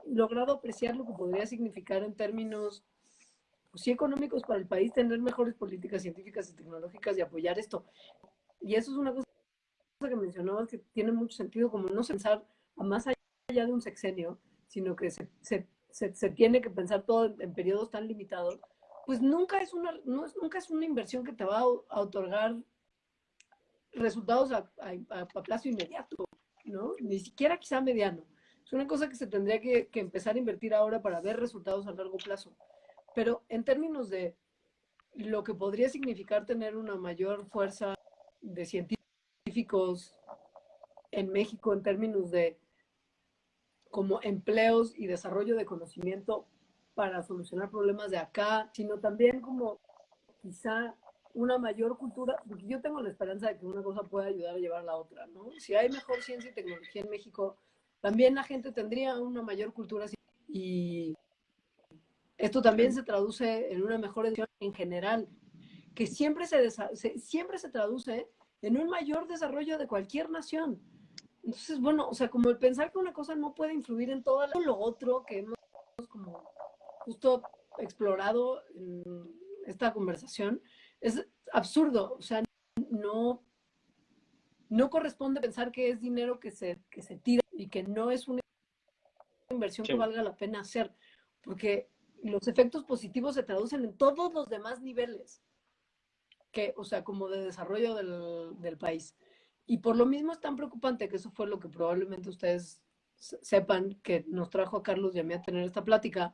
B: logrado apreciar lo que podría significar en términos pues, sí económicos para el país tener mejores políticas científicas y tecnológicas y apoyar esto. Y eso es una cosa que mencionabas que tiene mucho sentido, como no pensar más allá de un sexenio, sino que se, se, se, tiene que pensar todo en, en, periodos tan limitados, pues nunca es, una, no es, nunca es una inversión que te va a, a otorgar resultados a, a, a, plazo inmediato, ¿no? Ni siquiera quizá mediano. Es una cosa que se tendría que, que empezar a invertir ahora para ver resultados a largo plazo. Pero en términos de lo que podría significar tener una mayor fuerza de científicos, en México en términos de como empleos y desarrollo de conocimiento para solucionar problemas de acá, sino también como quizá una mayor cultura, porque yo tengo la esperanza de que una cosa pueda ayudar a llevar a la otra, ¿no? Si hay mejor ciencia y tecnología en México, también la gente tendría una mayor cultura y esto también se traduce en una mejor educación en general, que siempre se, siempre se traduce en un mayor desarrollo de cualquier nación. Entonces, bueno, o sea, como el pensar que una cosa no puede influir en todo lo otro que hemos como justo explorado en esta conversación, es absurdo. O sea, no, no corresponde pensar que es dinero que se, que se tira y que no es una inversión sí. que valga la pena hacer, porque los efectos positivos se traducen en todos los demás niveles que, o sea, como de desarrollo del, del país. Y por lo mismo es tan preocupante que eso fue lo que probablemente ustedes sepan que nos trajo a Carlos y a mí a tener esta plática.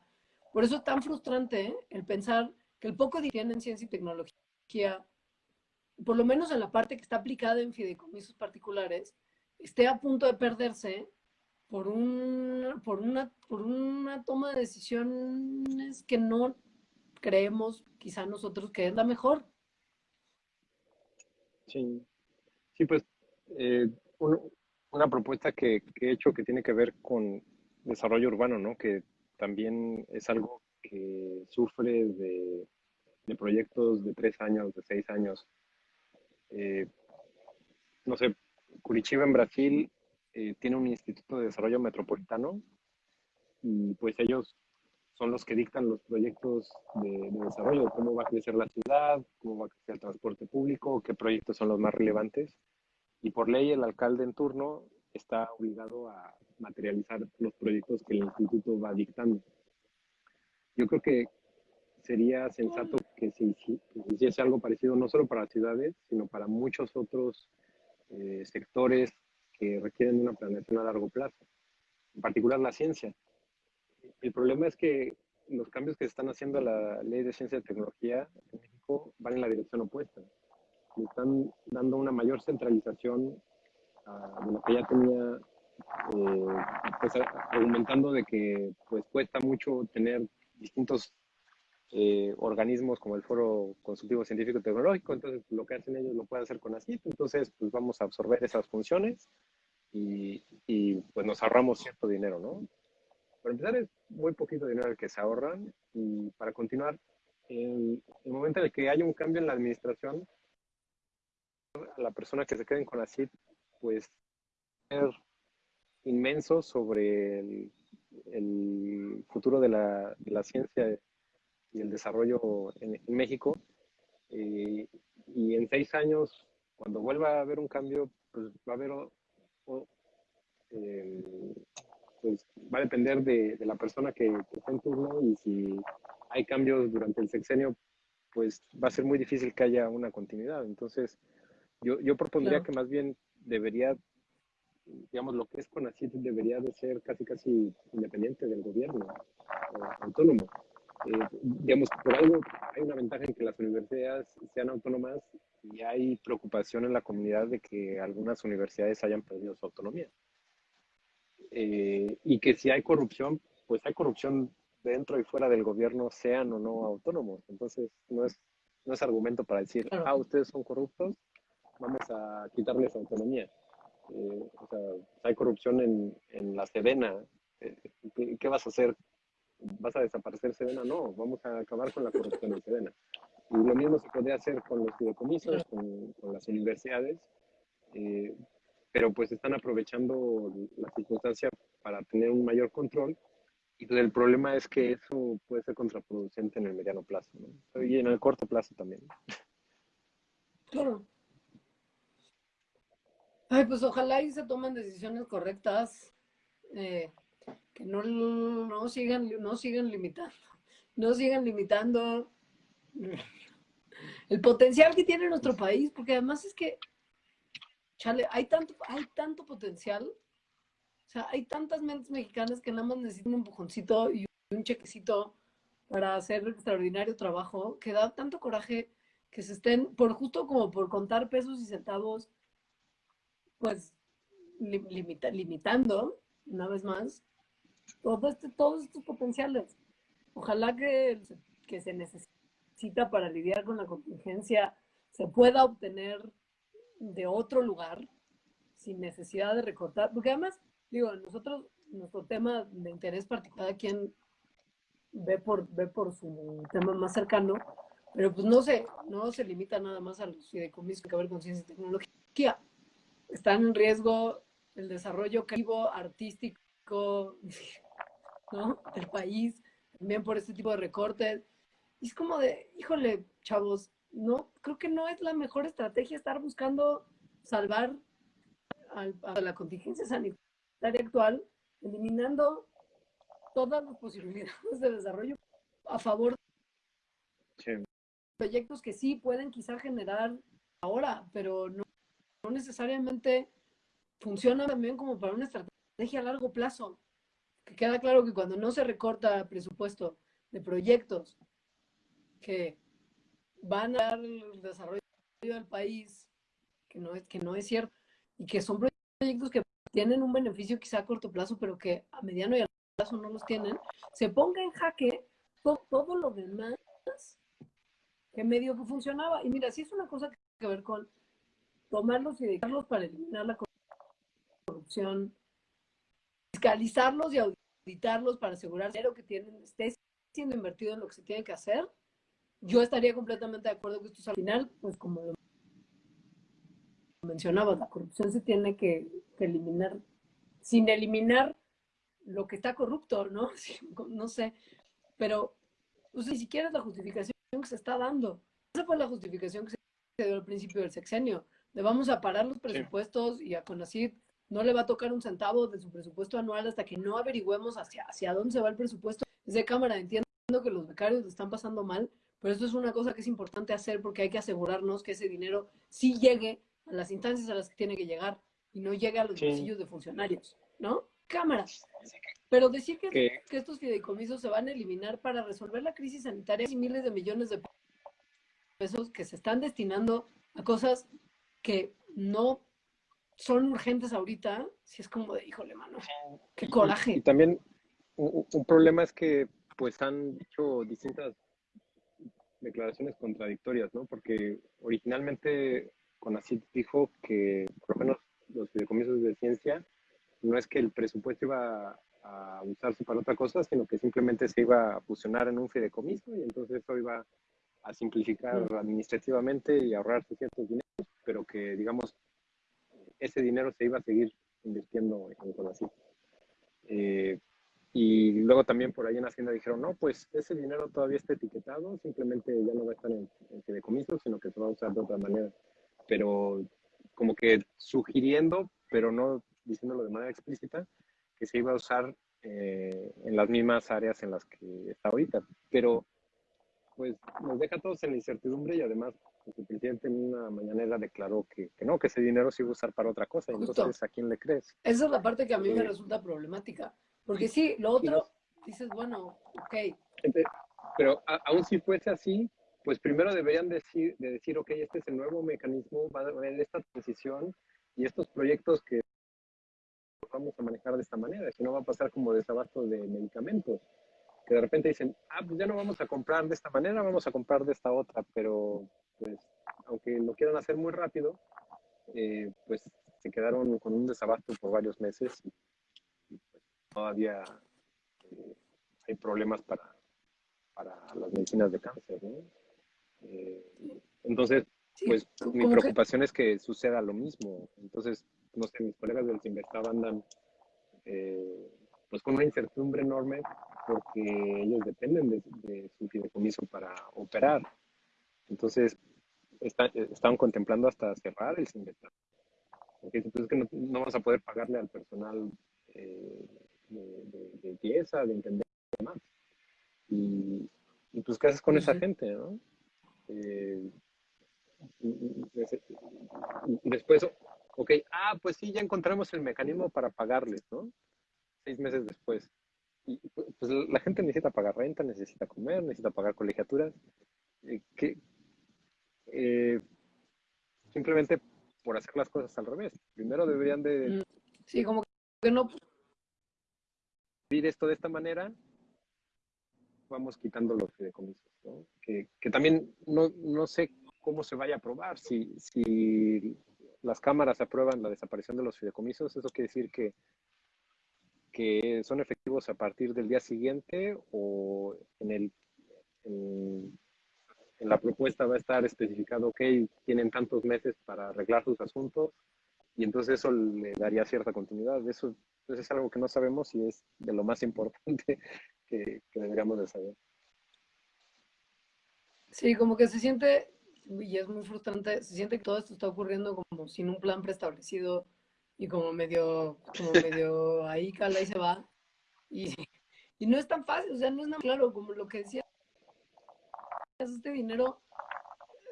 B: Por eso es tan frustrante ¿eh? el pensar que el poco dinero en ciencia y tecnología, por lo menos en la parte que está aplicada en fideicomisos particulares, esté a punto de perderse por, un, por, una, por una toma de decisiones que no creemos quizá nosotros que es la mejor.
A: Sí, pues eh, una propuesta que, he hecho que tiene que ver con desarrollo urbano, ¿no? Que también es algo que sufre de, proyectos de tres años, de seis años. Eh, no sé, Curitiba en Brasil eh, tiene un instituto de desarrollo metropolitano y pues ellos son los que dictan los proyectos de, de, desarrollo, cómo va a crecer la ciudad, cómo va a crecer el transporte público, qué proyectos son los más relevantes y por ley el alcalde en turno está obligado a materializar los proyectos que el instituto va dictando. Yo creo que sería sensato que se, hiciese algo parecido no solo para ciudades, sino para muchos otros eh, sectores que requieren una planeación a largo plazo, en particular la ciencia. El problema es que los cambios que se están haciendo a la ley de ciencia y tecnología en México van en la dirección opuesta. Le están dando una mayor centralización de lo que ya tenía, eh, pues, argumentando de que pues cuesta mucho tener distintos eh, organismos como el Foro Consultivo Científico y Tecnológico, entonces lo que hacen ellos lo pueden hacer con ACIP, entonces pues vamos a absorber esas funciones y, y pues nos ahorramos cierto dinero, ¿no? Para empezar es muy poquito dinero el que se ahorran y para continuar, el, el momento en que haya un cambio en la administración, la persona que se quede con CID, pues, ser inmenso sobre el, futuro de la, ciencia y el desarrollo en, México. Eh, y en seis años, cuando vuelva a haber un cambio, pues va a haber, pues va a depender de, la persona que, que está en turno y si hay cambios durante el sexenio, pues va a ser muy difícil que haya una continuidad. Entonces, yo, yo propondría que más bien debería, digamos, lo que es CONACYT debería de ser casi casi independiente del gobierno, autónomo. Eh, digamos, por algo hay una ventaja en que las universidades sean autónomas y hay preocupación en la comunidad de que algunas universidades hayan perdido su autonomía. Eh, y que si hay corrupción, pues hay corrupción dentro y fuera del gobierno, sean o no autónomos. Entonces, no es, no es argumento para decir, ah, ustedes son corruptos, vamos a quitarles autonomía. Eh, o sea, hay corrupción en, en la Sedena. Eh, ¿qué, vas a hacer? ¿Vas a desaparecer Sedena? No, vamos a acabar con la corrupción en Sedena. Y lo mismo se puede hacer con los fideicomisos, con, con las universidades, eh, pero pues están aprovechando la circunstancia para tener un mayor control y el problema es que eso puede ser contraproducente en el mediano plazo ¿no? y en el corto plazo también.
B: Claro. Ay, pues ojalá y se tomen decisiones correctas, eh, que no, no, sigan, no sigan limitando, no sigan limitando el potencial que tiene nuestro país, porque además es que, chale, hay tanto, hay tanto potencial, o sea, hay tantas mentes mexicanas que nada más necesitan un empujoncito y un chequecito para hacer extraordinario trabajo, que da tanto coraje que se estén, por justo como por contar pesos y centavos, pues limita, limitando, una vez más, todo este, todos estos potenciales. Ojalá que, que se necesita para lidiar con la contingencia se pueda obtener de otro lugar sin necesidad de recortar, porque además, digo, nosotros, nuestro tema de interés particular, quien ve por, ve por su tema más cercano, pero pues no se, no se limita nada más a los fideicomisos que ver con ciencia y tecnología están en riesgo el desarrollo creativo, artístico, ¿no? del país, también por este tipo de recortes. Y es como de, híjole, chavos, no, creo que no es la mejor estrategia estar buscando salvar a la contingencia sanitaria actual, eliminando todas las posibilidades de desarrollo a favor proyectos que sí pueden quizá generar ahora, pero no, no necesariamente funcionan también como para una estrategia a largo plazo. Que queda claro que cuando no se recorta presupuesto de proyectos que van a dar el desarrollo del país, que no es, que no es cierto, y que son proyectos que tienen un beneficio quizá a corto plazo, pero que a mediano y a largo plazo no los tienen, se ponga en jaque todo, lo demás que medio que funcionaba. Y mira, si es una cosa que tiene que ver con tomarlos y dedicarlos para eliminar la corrupción, fiscalizarlos y auditarlos para asegurar que tienen esté siendo invertido en lo que se tiene que hacer, yo estaría completamente de acuerdo que esto es al final, pues como lo mencionaba, la corrupción se tiene que, eliminar, sin eliminar lo que está corrupto, ¿no? (laughs) no sé, pero pues, ni siquiera es la justificación que se está dando. Esa fue la justificación que se dio al principio del sexenio. Le vamos a parar los presupuestos y a CONACYT no le va a tocar un centavo de su presupuesto anual hasta que no averigüemos hacia, hacia dónde se va el presupuesto. Desde Cámara entiendo que los becarios están pasando mal, pero esto es una cosa que es importante hacer porque hay que asegurarnos que ese dinero sí llegue a las instancias a las que tiene que llegar y no llegue a los bolsillos de funcionarios, ¿no? Cámaras. Pero decir que, que, estos fideicomisos se van a eliminar para resolver la crisis sanitaria y miles de millones de pesos que se están destinando a cosas que no son urgentes ahorita, si es como de, híjole, mano, qué coraje.
A: Y, también un, un, problema es que pues han hecho distintas declaraciones contradictorias, ¿no? Porque originalmente CONACYT dijo que, por lo menos los fideicomisos de ciencia, no es que el presupuesto iba a usarse para otra cosa, sino que simplemente se iba a fusionar en un fideicomiso y entonces eso iba a simplificar administrativamente y ahorrarse ciertos dineros, pero que, digamos, ese dinero se iba a seguir invirtiendo en CONACYT. Eh, y luego también por ahí en Hacienda dijeron, no, pues ese dinero todavía está etiquetado, simplemente ya no va a estar en, en fideicomiso, sino que se va a usar de otra manera. Pero como que sugiriendo, pero no diciéndolo de manera explícita, que se iba a usar eh, en las mismas áreas en las que está ahorita. Pero pues nos deja todos en la incertidumbre y además pues, el presidente en una mañanera declaró que, que, no, que ese dinero se iba a usar para otra cosa. Entonces, ¿a quién le crees?
B: Esa es la parte que a mí me resulta problemática. Porque sí, lo otro, dices, bueno, ok.
A: Pero aún si fuese así, pues primero deberían decir, de decir, ok, este es el nuevo mecanismo, va a haber esta transición y estos proyectos que vamos a manejar de esta manera, si no va a pasar como desabasto de medicamentos, que de repente dicen, ah, pues ya no vamos a comprar de esta manera, vamos a comprar de esta otra, pero pues aunque lo quieran hacer muy rápido, eh, pues se quedaron con un desabasto por varios meses todavía eh, hay problemas para, para las medicinas de cáncer, ¿no? Eh, entonces, pues mi preocupación es que suceda lo mismo. Entonces, no sé, mis colegas del Sinvestav andan eh, pues con una incertidumbre enorme porque ellos dependen de, su fideicomiso para operar. Entonces, está, estaban contemplando hasta cerrar el Sinvestav. Porque entonces que no, no, vamos a poder pagarle al personal eh, de, de, pieza, de entender más. Y, y, pues, ¿qué haces con esa gente, no? Eh, después, ok, ah, pues sí, ya encontramos el mecanismo para pagarles, ¿no? Seis meses después. Y pues la gente necesita pagar renta, necesita comer, necesita pagar colegiaturas. Eh, que, eh, simplemente por hacer las cosas al revés. Primero deberían de...
B: Mm, sí, como que no
A: esto de esta manera, vamos quitando los fideicomisos, que, también no, no, sé cómo se vaya a aprobar. Si, si las cámaras aprueban la desaparición de los fideicomisos, eso quiere decir que, que son efectivos a partir del día siguiente o en, el, en la propuesta va a estar especificado, ok, tienen tantos meses para arreglar sus asuntos y entonces eso le daría cierta continuidad. Eso entonces es algo que no sabemos y es de lo más importante (laughs) que, deberíamos de saber.
B: Sí, como que se siente, y es muy frustrante, se siente que todo esto está ocurriendo como sin un plan preestablecido y como medio, como (laughs) medio ahí cala y se va. Y, y no es tan fácil, o sea, no es tan claro como lo que decía. Este dinero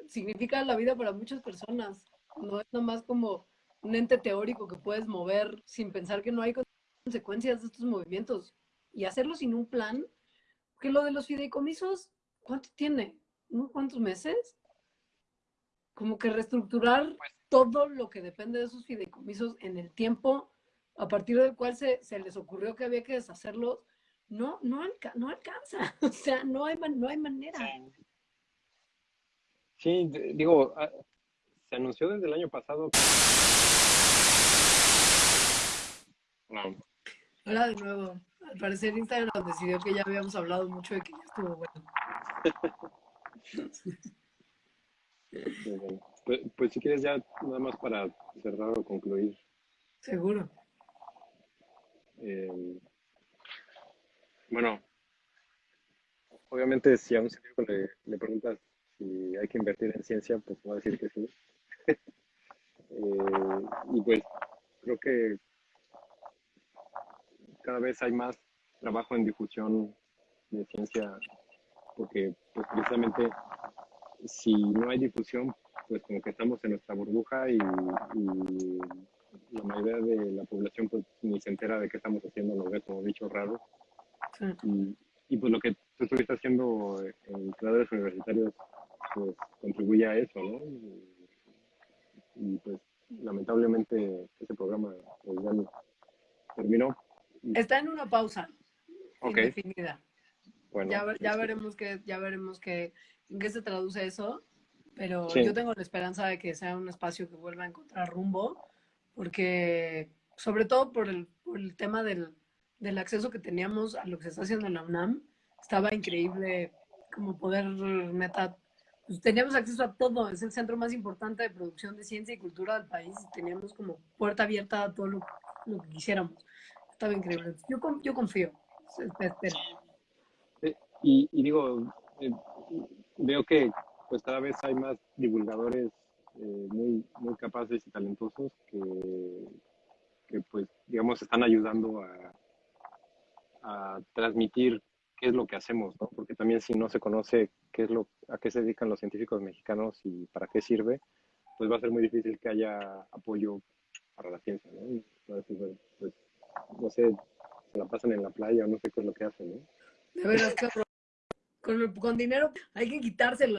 B: significa la vida para muchas personas. No es nomás como un ente teórico que puedes mover sin pensar que no hay consecuencias de estos movimientos y hacerlo sin un plan. Que lo de los fideicomisos, ¿cuánto tiene? ¿Unos cuántos meses? Como que reestructurar pues todo lo que depende de esos fideicomisos en el tiempo a partir del cual se, se les ocurrió que había que deshacerlos, no, no, no alcanza. (laughs) O sea, no hay, no hay manera.
A: Sí, digo, ah, se anunció desde el año pasado.
B: No. Hola de nuevo. Al parecer Instagram decidió que ya habíamos hablado mucho de que ya estuvo bueno.
A: Pues, pues, si quieres ya nada más para cerrar o concluir.
B: Seguro.
A: Eh, bueno, obviamente si a un científico le, le, preguntas si hay que invertir en ciencia, pues va a decir que sí. (laughs) Eh, y pues creo que cada vez hay más trabajo en difusión de ciencia, porque pues, precisamente si no hay difusión, pues como que estamos en nuestra burbuja y, la mayoría de la población pues ni se entera de qué estamos haciendo, nos ve como bichos raros. Y, y, pues lo que tú estuviste haciendo en creadores universitarios pues contribuye a eso, ¿no? Y, pues lamentablemente ese programa pues, ya terminó.
B: Está en una pausa indefinida. Bueno, ya, ya veremos que ya veremos que en qué se traduce eso, pero yo tengo la esperanza de que sea un espacio que vuelva a encontrar rumbo, porque sobre todo por el, por el tema del, del acceso que teníamos a lo que se está haciendo en la UNAM, estaba increíble como poder neta pues, teníamos acceso a todo, es el centro más importante de producción de ciencia y cultura del país y teníamos como puerta abierta a todo lo, que quisiéramos. Estaba increíble. Yo, yo confío.
A: Y, y, digo, eh, veo que pues cada vez hay más divulgadores eh, muy, muy capaces y talentosos que, que pues digamos están ayudando a, a transmitir qué es lo que hacemos, ¿no? Porque también si no se conoce qué es lo, a qué se dedican los científicos mexicanos y para qué sirve, pues va a ser muy difícil que haya apoyo para la ciencia, ¿no? pues, no sé, se la pasan en la playa o no sé qué es lo que hacen, ¿no?
B: De veras, cabrón. Con, con dinero hay que quitárselo.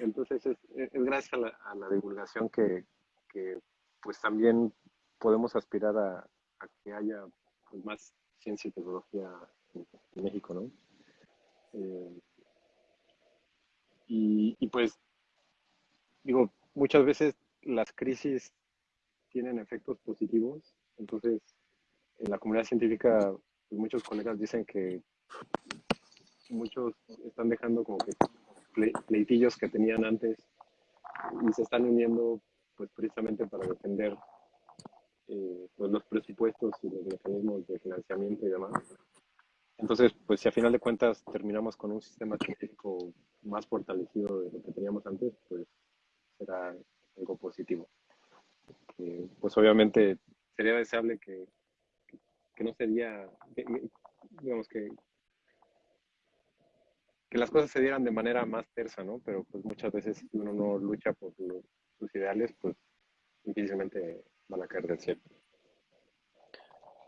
A: entonces es, es gracias a la, a la divulgación que, que, pues también podemos aspirar a, que haya pues, más ciencia y tecnología en, México, ¿no? Eh, y, pues, digo, muchas veces las crisis tienen efectos positivos, entonces en la comunidad científica pues, muchos colegas dicen que muchos están dejando como que pleitillos que tenían antes y se están uniendo pues precisamente para defender eh, pues los presupuestos y los mecanismos de financiamiento y demás. Entonces, pues si a final de cuentas terminamos con un sistema científico más fortalecido de lo que teníamos antes, pues será algo positivo. Pues obviamente sería deseable que, que, no sería, digamos que, que las cosas se dieran de manera más tersa, ¿no? Pero pues muchas veces si uno no lucha por sus ideales, pues difícilmente van a caer del cielo.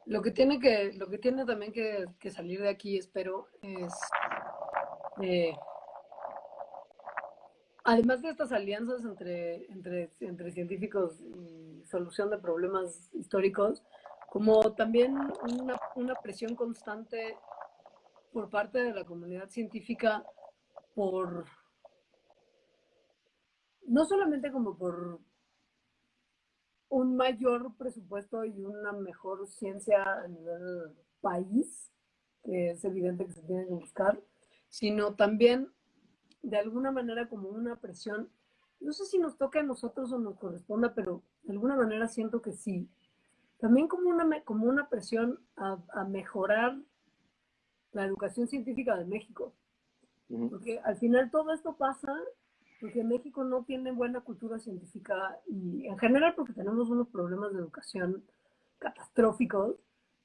B: Lo que tiene que, lo que tiene también que, salir de aquí, espero, es eh, además de estas alianzas entre, entre, entre científicos y solución de problemas históricos, como también una, una presión constante por parte de la comunidad científica por no solamente como por un mayor presupuesto y una mejor ciencia a nivel país, que es evidente que se tiene que buscar, sino también de alguna manera como una presión, no sé si nos toca a nosotros o nos corresponda, pero de alguna manera siento que sí, también como una, como una presión a, a mejorar la educación científica de México. Porque al final todo esto pasa porque México no tiene buena cultura científica y en general porque tenemos unos problemas de educación catastróficos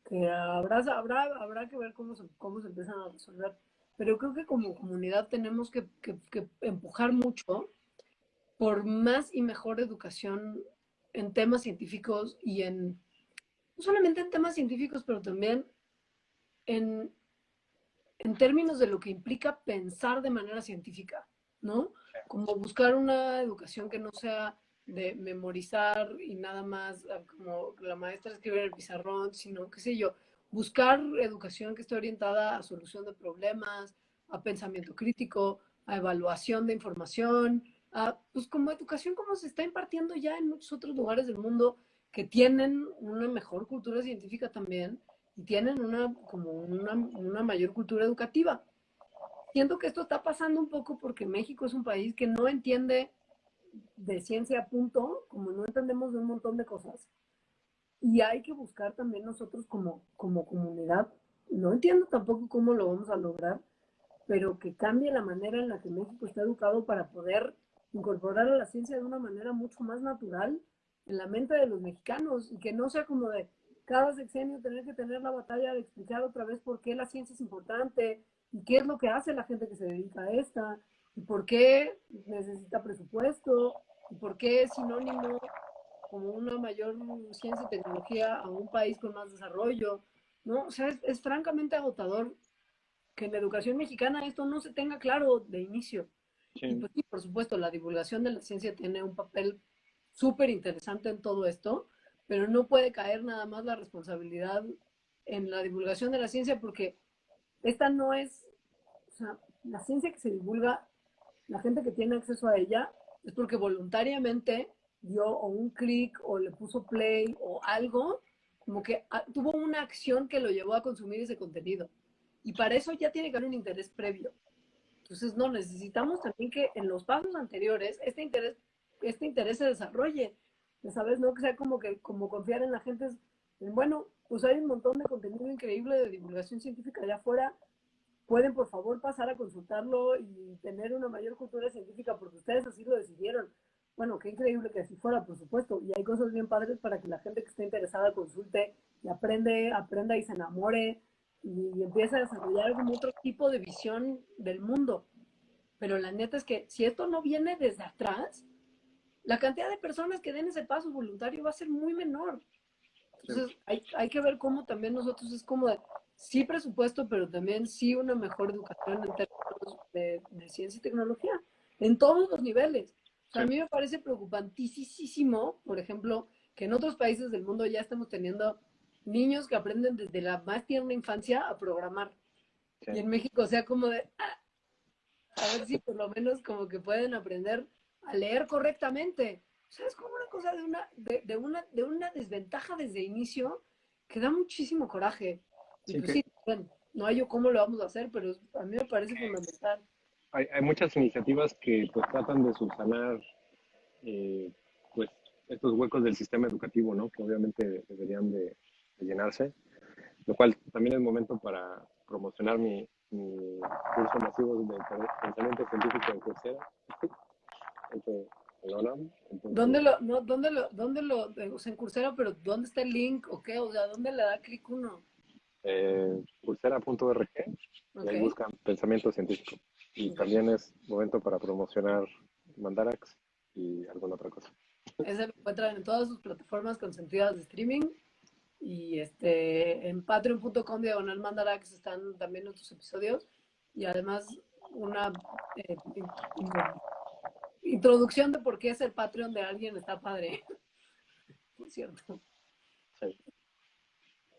B: que habrá, habrá, habrá que ver cómo se, cómo se empiezan a resolver. Pero creo que como comunidad tenemos que, empujar mucho por más y mejor educación en temas científicos y en, no solamente en temas científicos, pero también en, en términos de lo que implica pensar de manera científica, ¿no? Como buscar una educación que no sea de memorizar y nada más como la maestra escribe en el pizarrón, sino, qué sé yo, buscar educación que esté orientada a solución de problemas, a pensamiento crítico, a evaluación de información, a, pues como educación como se está impartiendo ya en muchos otros lugares del mundo que tienen una mejor cultura científica también y tienen una, como una, mayor cultura educativa. Siento que esto está pasando un poco porque México es un país que no entiende de ciencia a punto, como no entendemos de un montón de cosas. Y hay que buscar también nosotros como, como comunidad, no entiendo tampoco cómo lo vamos a lograr, pero que cambie la manera en la que México está educado para poder incorporar a la ciencia de una manera mucho más natural en la mente de los mexicanos y que no sea como de cada sexenio tener que tener la batalla de explicar otra vez por qué la ciencia es importante y qué es lo que hace la gente que se dedica a esta y por qué necesita presupuesto y por qué es sinónimo como una mayor ciencia y tecnología a un país con más desarrollo, ¿no? O sea, es, francamente agotador que en la educación mexicana esto no se tenga claro de inicio. Y pues sí, por supuesto, la divulgación de la ciencia tiene un papel súper interesante en todo esto, pero no puede caer nada más la responsabilidad en la divulgación de la ciencia porque esta no es, o sea, la ciencia que se divulga la gente que tiene acceso a ella es porque voluntariamente dio o un clic o le puso play o algo, como que ah, tuvo una acción que lo llevó a consumir ese contenido. Y para eso ya tiene que haber un interés previo. Entonces, no, necesitamos también que en los pasos anteriores este interés, este interés se desarrolle. ¿Sabes? No que sea como que como confiar en la gente. En, bueno, pues hay un montón de contenido increíble de divulgación científica allá afuera pueden por favor pasar a consultarlo y tener una mayor cultura científica porque ustedes así lo decidieron. Bueno, qué increíble que así fuera, por supuesto. Y hay cosas bien padres para que la gente que esté interesada consulte y aprende, aprenda y se enamore y, empiece a desarrollar como otro tipo de visión del mundo. Pero la neta es que si esto no viene desde atrás, la cantidad de personas que den ese paso voluntario va a ser muy menor. Entonces, hay, hay que ver cómo también nosotros es como de, sí presupuesto, pero también sí una mejor educación en términos de, ciencia y tecnología, en todos los niveles. A mí me parece preocupantísimo, por ejemplo, que en otros países del mundo ya estamos teniendo niños que aprenden desde la más tierna infancia a programar. Y en México, o sea, como de, ah, a ver si por lo menos como que pueden aprender a leer correctamente. O sea, es como una cosa de una, de, una, de una desventaja desde inicio que da muchísimo coraje. Pues bueno, no hay yo cómo lo vamos a hacer, pero a mí me parece fundamental.
A: Hay, hay muchas iniciativas que pues tratan de subsanar eh, pues estos huecos del sistema educativo, ¿no? Que obviamente deberían de, llenarse, lo cual también es momento para promocionar mi, mi curso masivo de pensamiento científico en Coursera.
B: ¿Dónde lo, no, dónde lo, dónde lo, o sea, en Coursera, pero dónde está el link o qué? O sea, ¿dónde le da clic uno?
A: eh, pulsera.org y ahí buscan pensamiento científico. Y también es momento para promocionar Mandarax y alguna otra cosa.
B: Ese lo encuentran en todas sus plataformas consentidas de streaming. Y este en patreon.com diagonal Mandarax están también otros episodios. Y además una eh, introducción de por qué es el Patreon de alguien está padre. (laughs) Por cierto.
A: Sí.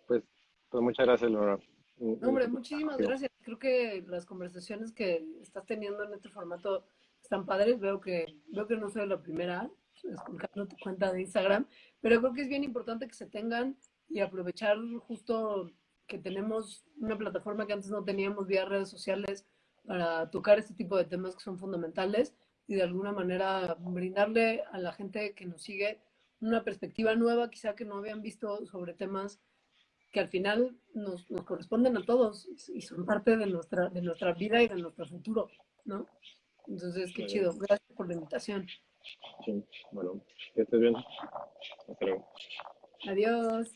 A: Pues pues muchas gracias, Laura.
B: Hombre, muchísimas gracias. Creo que las conversaciones que estás teniendo en este formato están padres. Veo que, veo que no soy la primera escuchando tu cuenta de Instagram, pero creo que es bien importante que se tengan y aprovechar justo que tenemos una plataforma que antes no teníamos vía redes sociales para tocar este tipo de temas que son fundamentales y de alguna manera brindarle a la gente que nos sigue una perspectiva nueva, quizá que no habían visto sobre temas que al final nos, nos, corresponden a todos y son parte de nuestra, de nuestra vida y de nuestro futuro, ¿no? Entonces, qué chido. Gracias por la invitación.
A: Sí, bueno, que estés bien. Hasta luego.
B: Adiós.